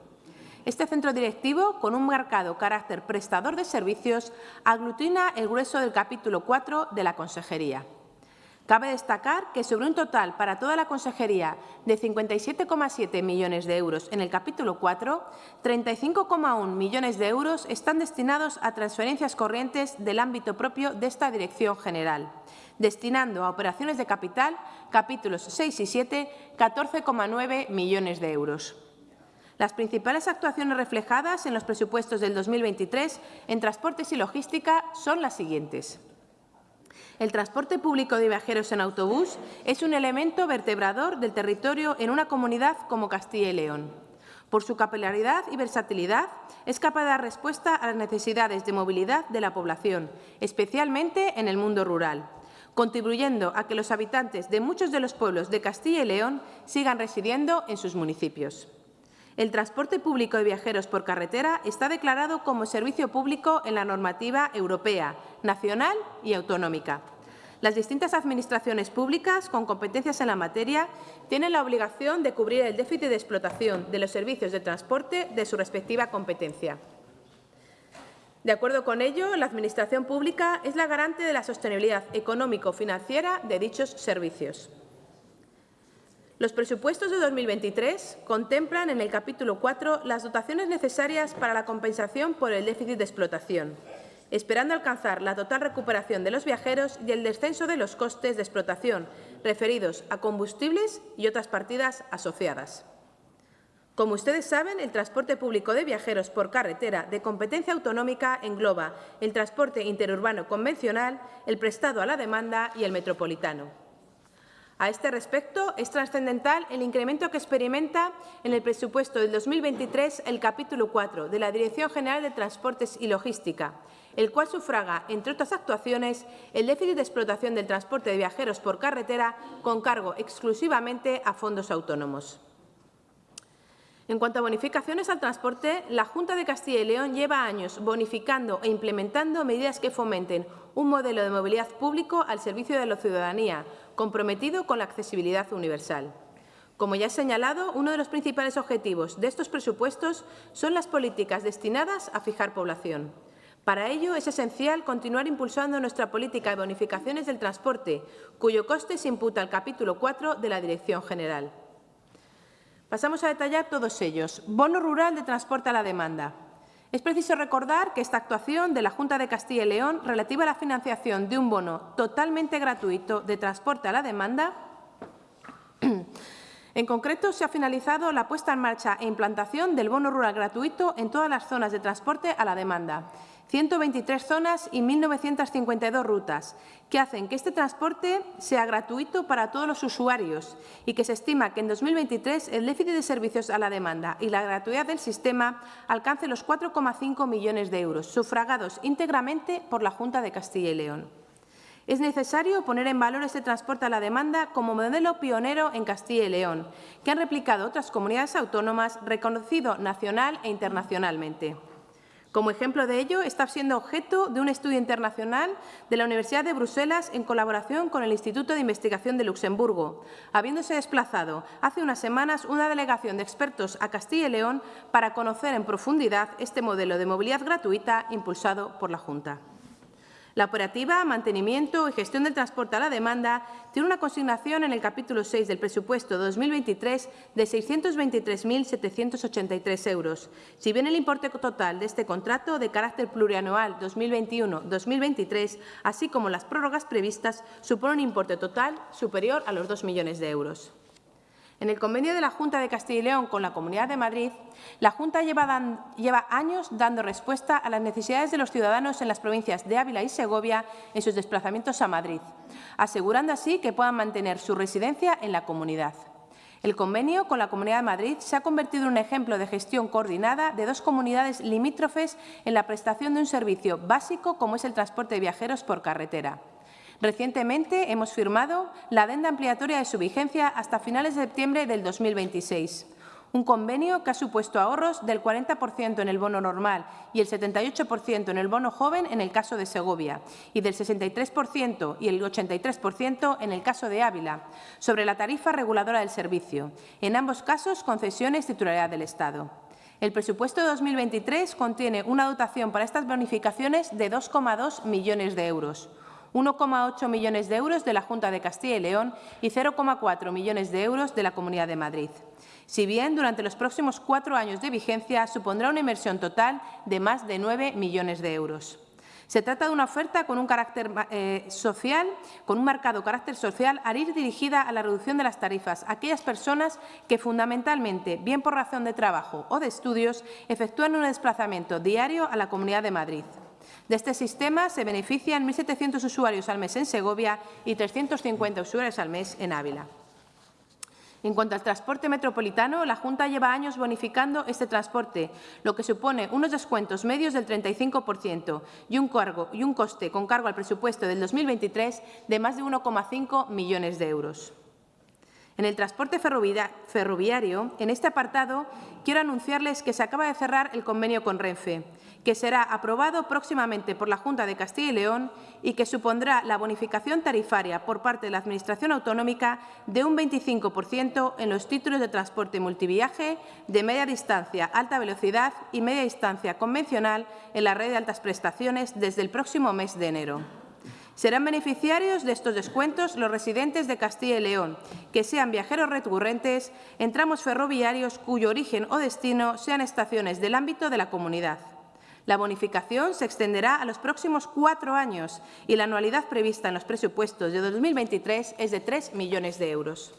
Este centro directivo, con un marcado carácter prestador de servicios, aglutina el grueso del capítulo 4 de la Consejería. Cabe destacar que sobre un total para toda la Consejería de 57,7 millones de euros en el capítulo 4, 35,1 millones de euros están destinados a transferencias corrientes del ámbito propio de esta Dirección General, destinando a operaciones de capital, capítulos 6 y 7, 14,9 millones de euros. Las principales actuaciones reflejadas en los presupuestos del 2023 en transportes y logística son las siguientes. El transporte público de viajeros en autobús es un elemento vertebrador del territorio en una comunidad como Castilla y León. Por su capilaridad y versatilidad, es capaz de dar respuesta a las necesidades de movilidad de la población, especialmente en el mundo rural, contribuyendo a que los habitantes de muchos de los pueblos de Castilla y León sigan residiendo en sus municipios. El transporte público de viajeros por carretera está declarado como servicio público en la normativa europea, nacional y autonómica. Las distintas administraciones públicas con competencias en la materia tienen la obligación de cubrir el déficit de explotación de los servicios de transporte de su respectiva competencia. De acuerdo con ello, la Administración pública es la garante de la sostenibilidad económico-financiera de dichos servicios. Los presupuestos de 2023 contemplan en el capítulo 4 las dotaciones necesarias para la compensación por el déficit de explotación, esperando alcanzar la total recuperación de los viajeros y el descenso de los costes de explotación referidos a combustibles y otras partidas asociadas. Como ustedes saben, el transporte público de viajeros por carretera de competencia autonómica engloba el transporte interurbano convencional, el prestado a la demanda y el metropolitano. A este respecto, es trascendental el incremento que experimenta en el presupuesto del 2023 el capítulo 4 de la Dirección General de Transportes y Logística, el cual sufraga, entre otras actuaciones, el déficit de explotación del transporte de viajeros por carretera con cargo exclusivamente a fondos autónomos. En cuanto a bonificaciones al transporte, la Junta de Castilla y León lleva años bonificando e implementando medidas que fomenten un modelo de movilidad público al servicio de la ciudadanía, comprometido con la accesibilidad universal. Como ya he señalado, uno de los principales objetivos de estos presupuestos son las políticas destinadas a fijar población. Para ello, es esencial continuar impulsando nuestra política de bonificaciones del transporte, cuyo coste se imputa al capítulo 4 de la Dirección General. Pasamos a detallar todos ellos. Bono rural de transporte a la demanda. Es preciso recordar que esta actuación de la Junta de Castilla y León relativa a la financiación de un bono totalmente gratuito de transporte a la demanda En concreto, se ha finalizado la puesta en marcha e implantación del bono rural gratuito en todas las zonas de transporte a la demanda, 123 zonas y 1.952 rutas, que hacen que este transporte sea gratuito para todos los usuarios y que se estima que en 2023 el déficit de servicios a la demanda y la gratuidad del sistema alcance los 4,5 millones de euros, sufragados íntegramente por la Junta de Castilla y León. Es necesario poner en valor este transporte a la demanda como modelo pionero en Castilla y León, que han replicado otras comunidades autónomas reconocido nacional e internacionalmente. Como ejemplo de ello, está siendo objeto de un estudio internacional de la Universidad de Bruselas en colaboración con el Instituto de Investigación de Luxemburgo, habiéndose desplazado hace unas semanas una delegación de expertos a Castilla y León para conocer en profundidad este modelo de movilidad gratuita impulsado por la Junta. La operativa, mantenimiento y gestión del transporte a la demanda tiene una consignación en el capítulo 6 del presupuesto 2023 de 623.783 euros, si bien el importe total de este contrato de carácter plurianual 2021-2023, así como las prórrogas previstas, supone un importe total superior a los 2 millones de euros. En el convenio de la Junta de Castilla y León con la Comunidad de Madrid, la Junta lleva, lleva, años dando respuesta a las necesidades de los ciudadanos en las provincias de Ávila y Segovia en sus desplazamientos a Madrid, asegurando así que puedan mantener su residencia en la comunidad. El convenio con la Comunidad de Madrid se ha convertido en un ejemplo de gestión coordinada de dos comunidades limítrofes en la prestación de un servicio básico como es el transporte de viajeros por carretera Recientemente hemos firmado la adenda ampliatoria de su vigencia hasta finales de septiembre del 2026 un convenio que ha supuesto ahorros del 40% en el bono normal y el 78% en el bono joven en el caso de Segovia y del 63% y el 83% en el caso de Ávila, sobre la tarifa reguladora del servicio, en ambos casos concesiones titularidad del Estado. El presupuesto de 2023 contiene una dotación para estas bonificaciones de 2,2 millones de euros, 1,8 millones de euros de la Junta de Castilla y León y 0,4 millones de euros de la Comunidad de Madrid. Si bien durante los próximos cuatro años de vigencia supondrá una inversión total de más de 9 millones de euros. Se trata de una oferta con un carácter eh, social, con un marcado carácter social, al ir dirigida a la reducción de las tarifas a aquellas personas que fundamentalmente, bien por razón de trabajo o de estudios, efectúan un desplazamiento diario a la Comunidad de Madrid. De este sistema se benefician 1.700 usuarios al mes en Segovia y 350 usuarios al mes en Ávila. En cuanto al transporte metropolitano, la Junta lleva años bonificando este transporte, lo que supone unos descuentos medios del 35% y un, cargo, y un coste con cargo al presupuesto del 2023 de más de 1,5 millones de euros. En el transporte ferroviario, en este apartado, quiero anunciarles que se acaba de cerrar el convenio con Renfe, que será aprobado próximamente por la Junta de Castilla y León y que supondrá la bonificación tarifaria por parte de la Administración autonómica de un 25% en los títulos de transporte multiviaje de media distancia, alta velocidad y media distancia convencional en la red de altas prestaciones desde el próximo mes de enero. Serán beneficiarios de estos descuentos los residentes de Castilla y León, que sean viajeros recurrentes en tramos ferroviarios cuyo origen o destino sean estaciones del ámbito de la comunidad. La bonificación se extenderá a los próximos cuatro años y la anualidad prevista en los presupuestos de 2023 es de 3 millones de euros.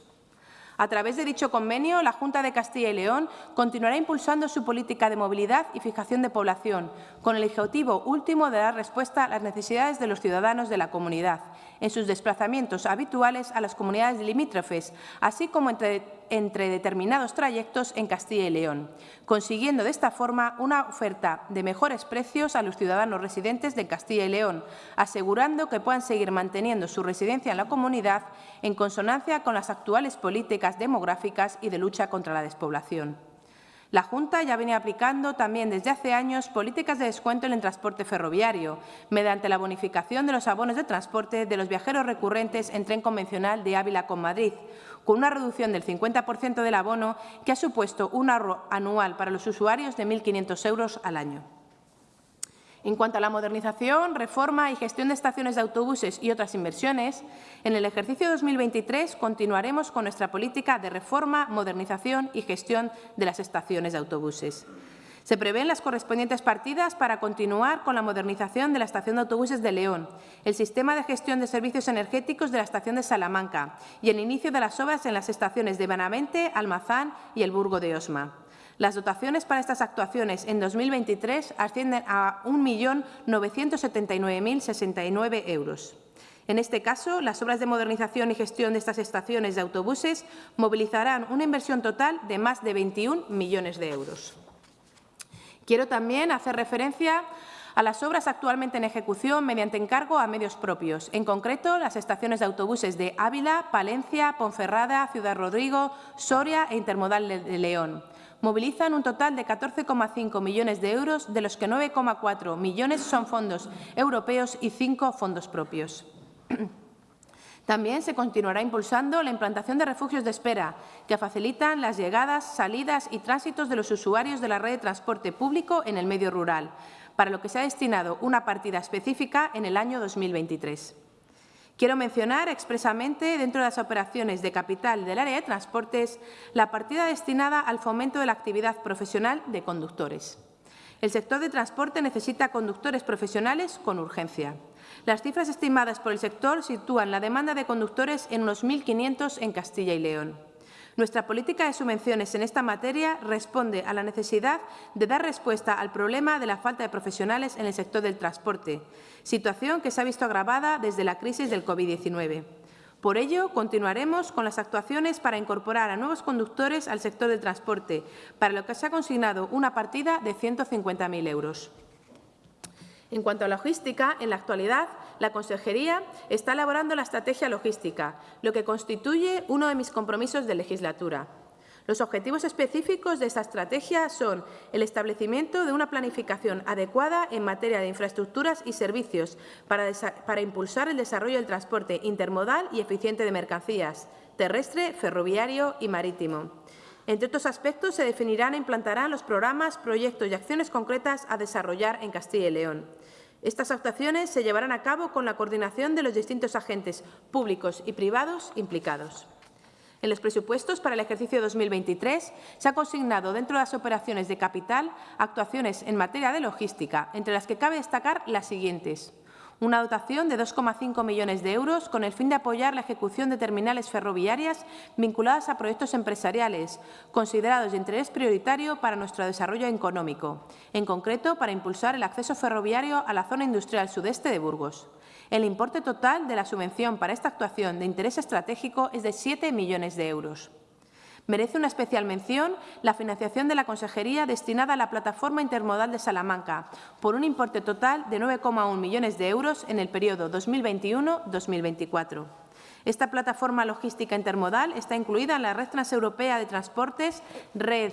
A través de dicho convenio, la Junta de Castilla y León continuará impulsando su política de movilidad y fijación de población, con el objetivo último de dar respuesta a las necesidades de los ciudadanos de la comunidad, en sus desplazamientos habituales a las comunidades limítrofes, así como entre entre determinados trayectos en Castilla y León, consiguiendo de esta forma una oferta de mejores precios a los ciudadanos residentes de Castilla y León, asegurando que puedan seguir manteniendo su residencia en la comunidad en consonancia con las actuales políticas demográficas y de lucha contra la despoblación. La Junta ya viene aplicando también desde hace años políticas de descuento en el transporte ferroviario, mediante la bonificación de los abonos de transporte de los viajeros recurrentes en tren convencional de Ávila con Madrid, con una reducción del 50% del abono que ha supuesto un ahorro anual para los usuarios de 1.500 euros al año. En cuanto a la modernización, reforma y gestión de estaciones de autobuses y otras inversiones, en el ejercicio 2023 continuaremos con nuestra política de reforma, modernización y gestión de las estaciones de autobuses. Se prevén las correspondientes partidas para continuar con la modernización de la estación de autobuses de León, el sistema de gestión de servicios energéticos de la estación de Salamanca y el inicio de las obras en las estaciones de Benavente, Almazán y el Burgo de Osma. Las dotaciones para estas actuaciones en 2023 ascienden a 1.979.069 euros. En este caso, las obras de modernización y gestión de estas estaciones de autobuses movilizarán una inversión total de más de 21 millones de euros. Quiero también hacer referencia a las obras actualmente en ejecución mediante encargo a medios propios, en concreto las estaciones de autobuses de Ávila, Palencia, Ponferrada, Ciudad Rodrigo, Soria e Intermodal de León. Movilizan un total de 14,5 millones de euros, de los que 9,4 millones son fondos europeos y 5 fondos propios. También se continuará impulsando la implantación de refugios de espera, que facilitan las llegadas, salidas y tránsitos de los usuarios de la red de transporte público en el medio rural, para lo que se ha destinado una partida específica en el año 2023. Quiero mencionar expresamente, dentro de las operaciones de capital del área de transportes, la partida destinada al fomento de la actividad profesional de conductores. El sector de transporte necesita conductores profesionales con urgencia. Las cifras estimadas por el sector sitúan la demanda de conductores en unos 1.500 en Castilla y León. Nuestra política de subvenciones en esta materia responde a la necesidad de dar respuesta al problema de la falta de profesionales en el sector del transporte, situación que se ha visto agravada desde la crisis del COVID-19. Por ello, continuaremos con las actuaciones para incorporar a nuevos conductores al sector del transporte, para lo que se ha consignado una partida de 150.000 euros. En cuanto a logística, en la actualidad, la Consejería está elaborando la estrategia logística, lo que constituye uno de mis compromisos de legislatura. Los objetivos específicos de esta estrategia son el establecimiento de una planificación adecuada en materia de infraestructuras y servicios para, para impulsar el desarrollo del transporte intermodal y eficiente de mercancías, terrestre, ferroviario y marítimo. Entre otros aspectos, se definirán e implantarán los programas, proyectos y acciones concretas a desarrollar en Castilla y León. Estas actuaciones se llevarán a cabo con la coordinación de los distintos agentes públicos y privados implicados. En los presupuestos para el ejercicio 2023 se ha consignado dentro de las operaciones de capital actuaciones en materia de logística, entre las que cabe destacar las siguientes una dotación de 2,5 millones de euros con el fin de apoyar la ejecución de terminales ferroviarias vinculadas a proyectos empresariales considerados de interés prioritario para nuestro desarrollo económico, en concreto para impulsar el acceso ferroviario a la zona industrial sudeste de Burgos. El importe total de la subvención para esta actuación de interés estratégico es de 7 millones de euros. Merece una especial mención la financiación de la Consejería destinada a la Plataforma Intermodal de Salamanca, por un importe total de 9,1 millones de euros en el periodo 2021-2024. Esta plataforma logística intermodal está incluida en la Red Transeuropea de Transportes, Red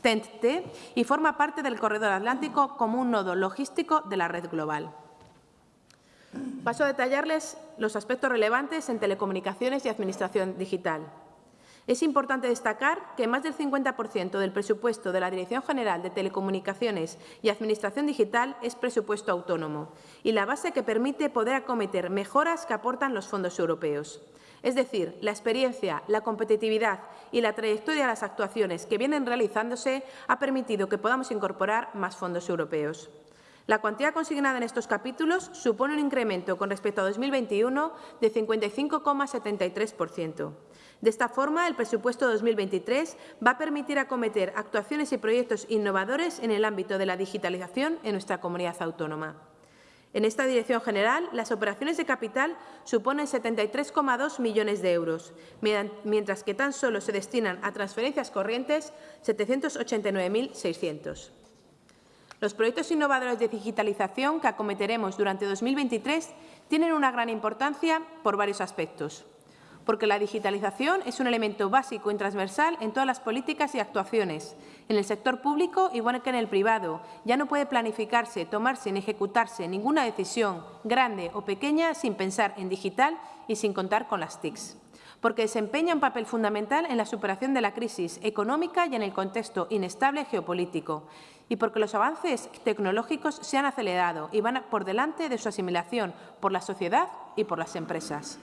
TENT-T, y forma parte del Corredor Atlántico como un nodo logístico de la red global. Paso a detallarles los aspectos relevantes en telecomunicaciones y administración digital. Es importante destacar que más del 50% del presupuesto de la Dirección General de Telecomunicaciones y Administración Digital es presupuesto autónomo y la base que permite poder acometer mejoras que aportan los fondos europeos. Es decir, la experiencia, la competitividad y la trayectoria de las actuaciones que vienen realizándose ha permitido que podamos incorporar más fondos europeos. La cuantía consignada en estos capítulos supone un incremento con respecto a 2021 de 55,73%. De esta forma, el presupuesto 2023 va a permitir acometer actuaciones y proyectos innovadores en el ámbito de la digitalización en nuestra comunidad autónoma. En esta dirección general, las operaciones de capital suponen 73,2 millones de euros, mientras que tan solo se destinan a transferencias corrientes 789.600. Los proyectos innovadores de digitalización que acometeremos durante 2023 tienen una gran importancia por varios aspectos porque la digitalización es un elemento básico y transversal en todas las políticas y actuaciones, en el sector público igual que en el privado. Ya no puede planificarse, tomarse ni ejecutarse ninguna decisión, grande o pequeña, sin pensar en digital y sin contar con las TICs porque desempeña un papel fundamental en la superación de la crisis económica y en el contexto inestable geopolítico, y porque los avances tecnológicos se han acelerado y van por delante de su asimilación por la sociedad y por las empresas.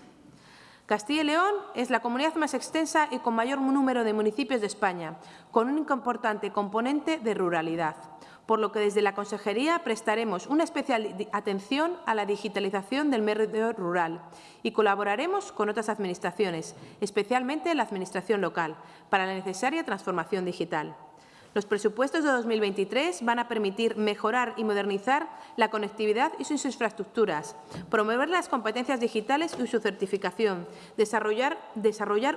Castilla y León es la comunidad más extensa y con mayor número de municipios de España, con un importante componente de ruralidad, por lo que desde la Consejería prestaremos una especial atención a la digitalización del medio rural y colaboraremos con otras administraciones, especialmente la Administración local, para la necesaria transformación digital. Los presupuestos de 2023 van a permitir mejorar y modernizar la conectividad y sus infraestructuras, promover las competencias digitales y su certificación, desarrollar,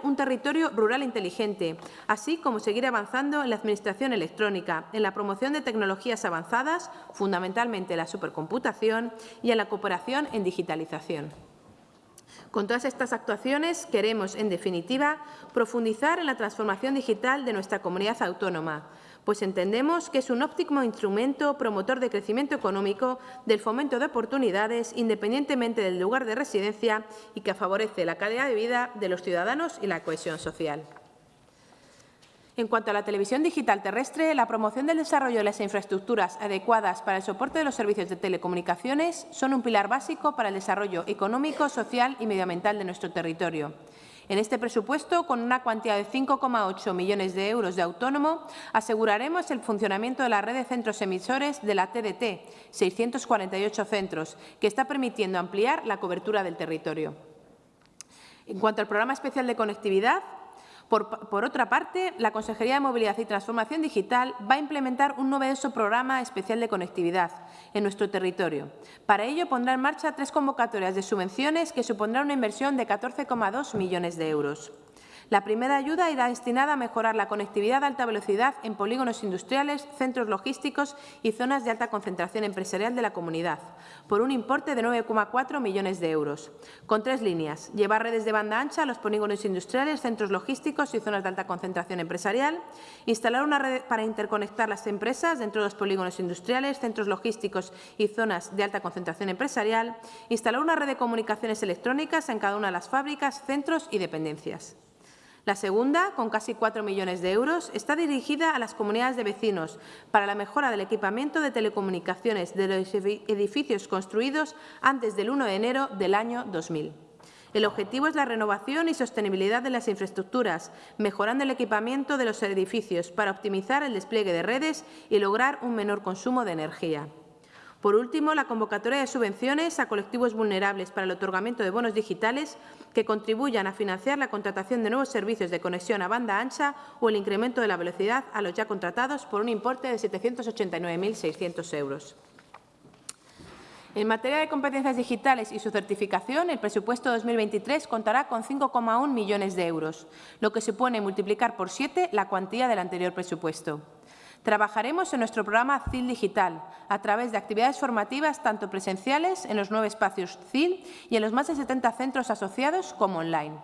un territorio rural inteligente, así como seguir avanzando en la administración electrónica, en la promoción de tecnologías avanzadas, fundamentalmente la supercomputación, y en la cooperación en digitalización. Con todas estas actuaciones queremos, en definitiva, profundizar en la transformación digital de nuestra comunidad autónoma, pues entendemos que es un óptimo instrumento promotor de crecimiento económico, del fomento de oportunidades, independientemente del lugar de residencia y que favorece la calidad de vida de los ciudadanos y la cohesión social. En cuanto a la televisión digital terrestre, la promoción del desarrollo de las infraestructuras adecuadas para el soporte de los servicios de telecomunicaciones son un pilar básico para el desarrollo económico, social y medioambiental de nuestro territorio. En este presupuesto, con una cuantía de 5,8 millones de euros de autónomo, aseguraremos el funcionamiento de la red de centros emisores de la TDT, 648 centros, que está permitiendo ampliar la cobertura del territorio. En cuanto al programa especial de conectividad, por, otra parte, la Consejería de Movilidad y Transformación Digital va a implementar un novedoso programa especial de conectividad en nuestro territorio. Para ello, pondrá en marcha tres convocatorias de subvenciones que supondrán una inversión de 14,2 millones de euros. La primera ayuda irá destinada a mejorar la conectividad de alta velocidad en polígonos industriales, centros logísticos y zonas de alta concentración empresarial de la comunidad, por un importe de 9,4 millones de euros, con tres líneas. Llevar redes de banda ancha a los polígonos industriales, centros logísticos y zonas de alta concentración empresarial. Instalar una red para interconectar las empresas dentro de los polígonos industriales, centros logísticos y zonas de alta concentración empresarial. Instalar una red de comunicaciones electrónicas en cada una de las fábricas, centros y dependencias. La segunda, con casi 4 millones de euros, está dirigida a las comunidades de vecinos para la mejora del equipamiento de telecomunicaciones de los edificios construidos antes del 1 de enero del año 2000. El objetivo es la renovación y sostenibilidad de las infraestructuras, mejorando el equipamiento de los edificios para optimizar el despliegue de redes y lograr un menor consumo de energía. Por último, la convocatoria de subvenciones a colectivos vulnerables para el otorgamiento de bonos digitales que contribuyan a financiar la contratación de nuevos servicios de conexión a banda ancha o el incremento de la velocidad a los ya contratados por un importe de 789.600 euros. En materia de competencias digitales y su certificación, el presupuesto 2023 contará con 5,1 millones de euros, lo que supone multiplicar por siete la cuantía del anterior presupuesto. Trabajaremos en nuestro programa CIL Digital a través de actividades formativas tanto presenciales en los nueve espacios CIL y en los más de 70 centros asociados como online.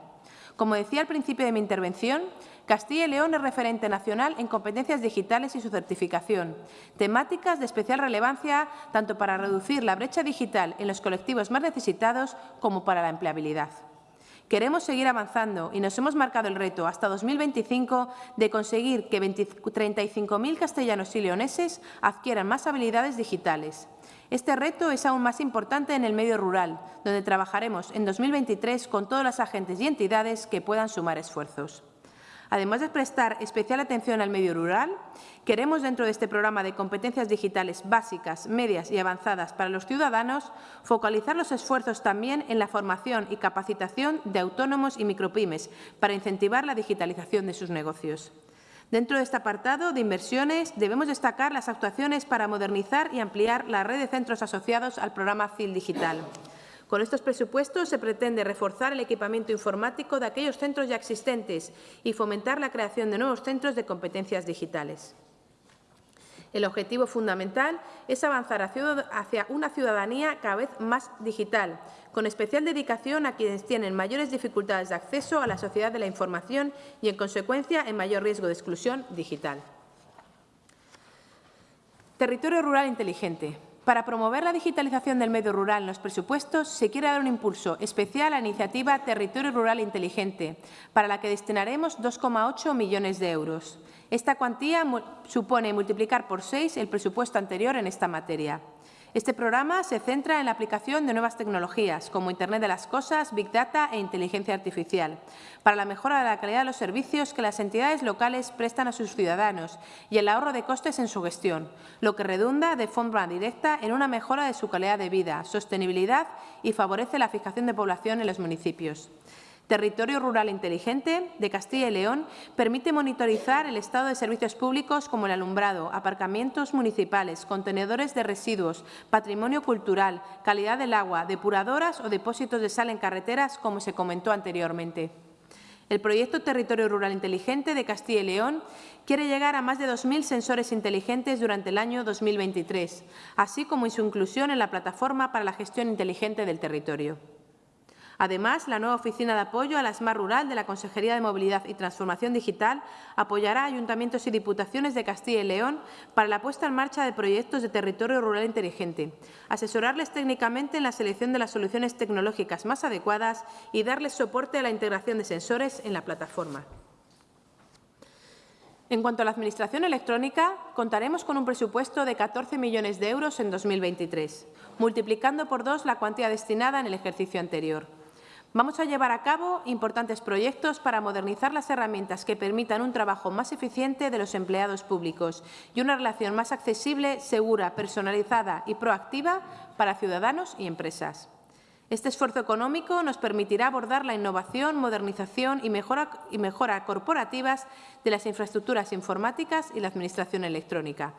Como decía al principio de mi intervención, Castilla y León es referente nacional en competencias digitales y su certificación, temáticas de especial relevancia tanto para reducir la brecha digital en los colectivos más necesitados como para la empleabilidad. Queremos seguir avanzando y nos hemos marcado el reto hasta 2025 de conseguir que 35.000 castellanos y leoneses adquieran más habilidades digitales. Este reto es aún más importante en el medio rural, donde trabajaremos en 2023 con todos los agentes y entidades que puedan sumar esfuerzos. Además de prestar especial atención al medio rural, queremos, dentro de este programa de competencias digitales básicas, medias y avanzadas para los ciudadanos, focalizar los esfuerzos también en la formación y capacitación de autónomos y micropymes para incentivar la digitalización de sus negocios. Dentro de este apartado de inversiones debemos destacar las actuaciones para modernizar y ampliar la red de centros asociados al programa CIL Digital. Con estos presupuestos se pretende reforzar el equipamiento informático de aquellos centros ya existentes y fomentar la creación de nuevos centros de competencias digitales. El objetivo fundamental es avanzar hacia una ciudadanía cada vez más digital, con especial dedicación a quienes tienen mayores dificultades de acceso a la sociedad de la información y, en consecuencia, en mayor riesgo de exclusión digital. Territorio rural inteligente. Para promover la digitalización del medio rural en los presupuestos, se quiere dar un impulso especial a la iniciativa Territorio Rural Inteligente, para la que destinaremos 2,8 millones de euros. Esta cuantía supone multiplicar por seis el presupuesto anterior en esta materia. Este programa se centra en la aplicación de nuevas tecnologías, como Internet de las Cosas, Big Data e inteligencia artificial, para la mejora de la calidad de los servicios que las entidades locales prestan a sus ciudadanos y el ahorro de costes en su gestión, lo que redunda de forma directa en una mejora de su calidad de vida, sostenibilidad y favorece la fijación de población en los municipios. Territorio Rural Inteligente de Castilla y León permite monitorizar el estado de servicios públicos como el alumbrado, aparcamientos municipales, contenedores de residuos, patrimonio cultural, calidad del agua, depuradoras o depósitos de sal en carreteras, como se comentó anteriormente. El proyecto Territorio Rural Inteligente de Castilla y León quiere llegar a más de 2.000 sensores inteligentes durante el año 2023, así como su inclusión en la plataforma para la gestión inteligente del territorio. Además, la nueva Oficina de Apoyo a la Smart Rural de la Consejería de Movilidad y Transformación Digital apoyará a ayuntamientos y diputaciones de Castilla y León para la puesta en marcha de proyectos de territorio rural inteligente, asesorarles técnicamente en la selección de las soluciones tecnológicas más adecuadas y darles soporte a la integración de sensores en la plataforma. En cuanto a la Administración electrónica, contaremos con un presupuesto de 14 millones de euros en 2023, multiplicando por dos la cuantía destinada en el ejercicio anterior. Vamos a llevar a cabo importantes proyectos para modernizar las herramientas que permitan un trabajo más eficiente de los empleados públicos y una relación más accesible, segura, personalizada y proactiva para ciudadanos y empresas. Este esfuerzo económico nos permitirá abordar la innovación, modernización y mejora, corporativas de las infraestructuras informáticas y la administración electrónica.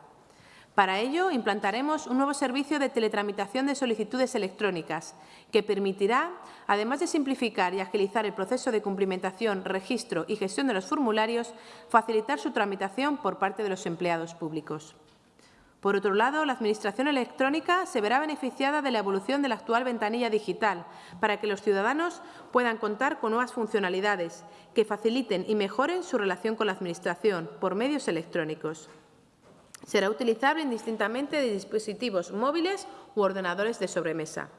Para ello, implantaremos un nuevo servicio de teletramitación de solicitudes electrónicas que permitirá, además de simplificar y agilizar el proceso de cumplimentación, registro y gestión de los formularios, facilitar su tramitación por parte de los empleados públicos. Por otro lado, la Administración electrónica se verá beneficiada de la evolución de la actual ventanilla digital para que los ciudadanos puedan contar con nuevas funcionalidades que faciliten y mejoren su relación con la Administración por medios electrónicos. Será utilizable indistintamente de dispositivos móviles u ordenadores de sobremesa.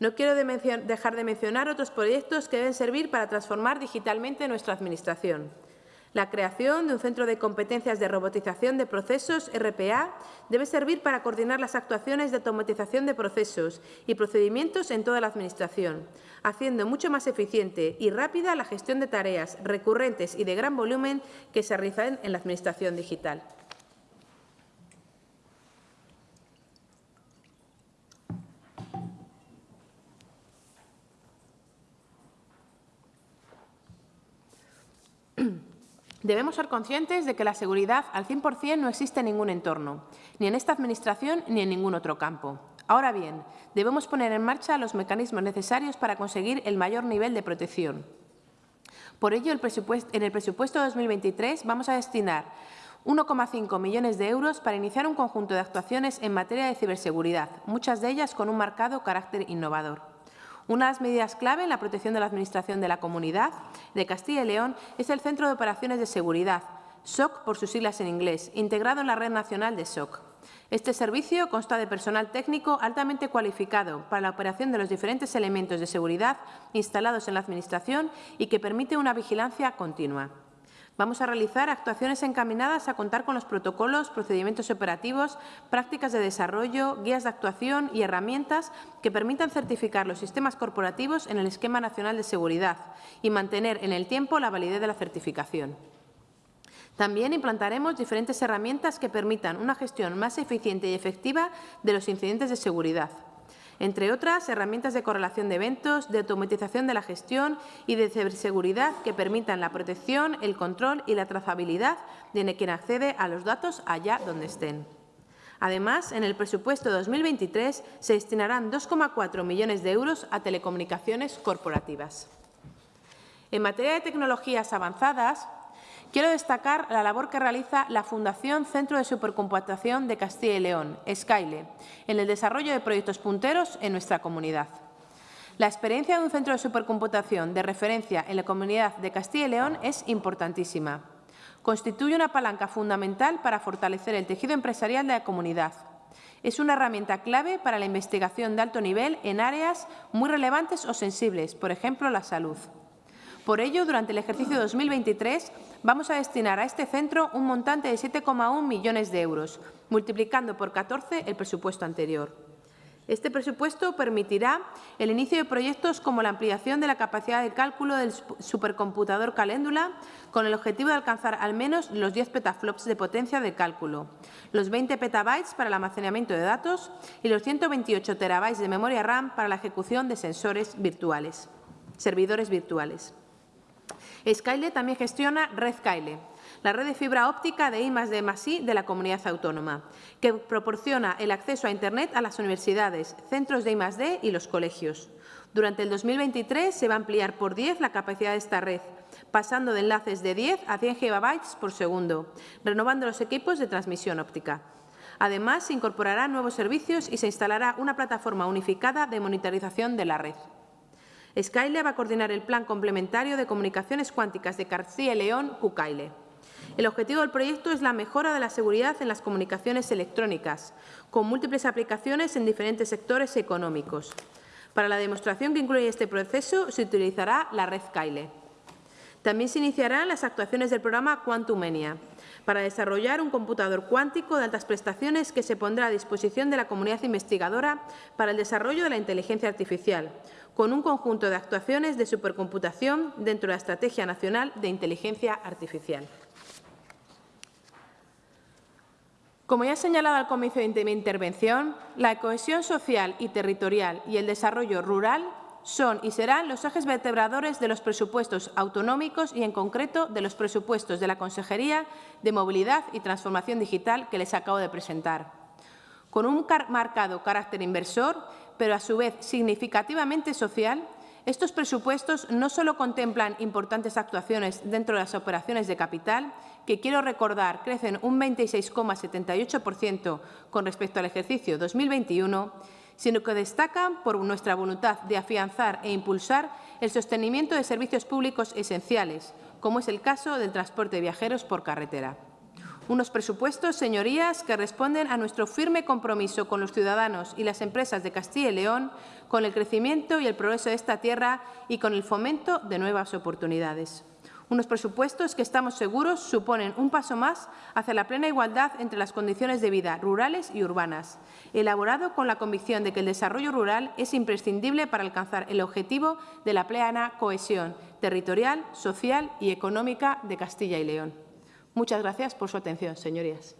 No quiero dejar de mencionar otros proyectos que deben servir para transformar digitalmente nuestra Administración. La creación de un centro de competencias de robotización de procesos, RPA, debe servir para coordinar las actuaciones de automatización de procesos y procedimientos en toda la Administración, haciendo mucho más eficiente y rápida la gestión de tareas recurrentes y de gran volumen que se realizan en la Administración digital. Debemos ser conscientes de que la seguridad al 100% no existe en ningún entorno, ni en esta Administración ni en ningún otro campo. Ahora bien, debemos poner en marcha los mecanismos necesarios para conseguir el mayor nivel de protección. Por ello, en el presupuesto 2023 vamos a destinar 1,5 millones de euros para iniciar un conjunto de actuaciones en materia de ciberseguridad, muchas de ellas con un marcado carácter innovador. Una de las medidas clave en la protección de la Administración de la Comunidad de Castilla y León es el Centro de Operaciones de Seguridad, SOC por sus siglas en inglés, integrado en la Red Nacional de SOC. Este servicio consta de personal técnico altamente cualificado para la operación de los diferentes elementos de seguridad instalados en la Administración y que permite una vigilancia continua. Vamos a realizar actuaciones encaminadas a contar con los protocolos, procedimientos operativos, prácticas de desarrollo, guías de actuación y herramientas que permitan certificar los sistemas corporativos en el Esquema Nacional de Seguridad y mantener en el tiempo la validez de la certificación. También implantaremos diferentes herramientas que permitan una gestión más eficiente y efectiva de los incidentes de seguridad entre otras herramientas de correlación de eventos, de automatización de la gestión y de ciberseguridad que permitan la protección, el control y la trazabilidad de quien accede a los datos allá donde estén. Además, en el presupuesto 2023 se destinarán 2,4 millones de euros a telecomunicaciones corporativas. En materia de tecnologías avanzadas, Quiero destacar la labor que realiza la Fundación Centro de Supercomputación de Castilla y León, SKYLE, en el desarrollo de proyectos punteros en nuestra comunidad. La experiencia de un centro de supercomputación de referencia en la comunidad de Castilla y León es importantísima. Constituye una palanca fundamental para fortalecer el tejido empresarial de la comunidad. Es una herramienta clave para la investigación de alto nivel en áreas muy relevantes o sensibles, por ejemplo, la salud. Por ello, durante el ejercicio 2023 vamos a destinar a este centro un montante de 7,1 millones de euros, multiplicando por 14 el presupuesto anterior. Este presupuesto permitirá el inicio de proyectos como la ampliación de la capacidad de cálculo del supercomputador Caléndula, con el objetivo de alcanzar al menos los 10 petaflops de potencia de cálculo, los 20 petabytes para el almacenamiento de datos y los 128 terabytes de memoria RAM para la ejecución de sensores virtuales, servidores virtuales. Skyle también gestiona Red Kyle, la red de fibra óptica de I D I de la comunidad autónoma, que proporciona el acceso a Internet a las universidades, centros de I D y los colegios. Durante el 2023 se va a ampliar por 10 la capacidad de esta red, pasando de enlaces de 10 a 100 gigabytes por segundo, renovando los equipos de transmisión óptica. Además, se incorporarán nuevos servicios y se instalará una plataforma unificada de monitorización de la red. Skyle va a coordinar el Plan Complementario de Comunicaciones Cuánticas de Castilla y León, CUCAILE. El objetivo del proyecto es la mejora de la seguridad en las comunicaciones electrónicas, con múltiples aplicaciones en diferentes sectores económicos. Para la demostración que incluye este proceso se utilizará la red Kyle. También se iniciarán las actuaciones del programa Quantumenia, para desarrollar un computador cuántico de altas prestaciones que se pondrá a disposición de la comunidad investigadora para el desarrollo de la inteligencia artificial, con un conjunto de actuaciones de supercomputación dentro de la Estrategia Nacional de Inteligencia Artificial. Como ya he señalado al comienzo de mi intervención, la cohesión social y territorial y el desarrollo rural son y serán los ejes vertebradores de los presupuestos autonómicos y, en concreto, de los presupuestos de la Consejería de Movilidad y Transformación Digital que les acabo de presentar. con un marcado carácter inversor, pero a su vez significativamente social, estos presupuestos no solo contemplan importantes actuaciones dentro de las operaciones de capital, que quiero recordar crecen un 26,78% con respecto al ejercicio 2021, sino que destacan por nuestra voluntad de afianzar e impulsar el sostenimiento de servicios públicos esenciales, como es el caso del transporte de viajeros por carretera. Unos presupuestos, señorías, que responden a nuestro firme compromiso con los ciudadanos y las empresas de Castilla y León, con el crecimiento y el progreso de esta tierra y con el fomento de nuevas oportunidades. Unos presupuestos que estamos seguros suponen un paso más hacia la plena igualdad entre las condiciones de vida rurales y urbanas, elaborado con la convicción de que el desarrollo rural es imprescindible para alcanzar el objetivo de la plena cohesión territorial, social y económica de Castilla y León. Muchas gracias por su atención, señorías.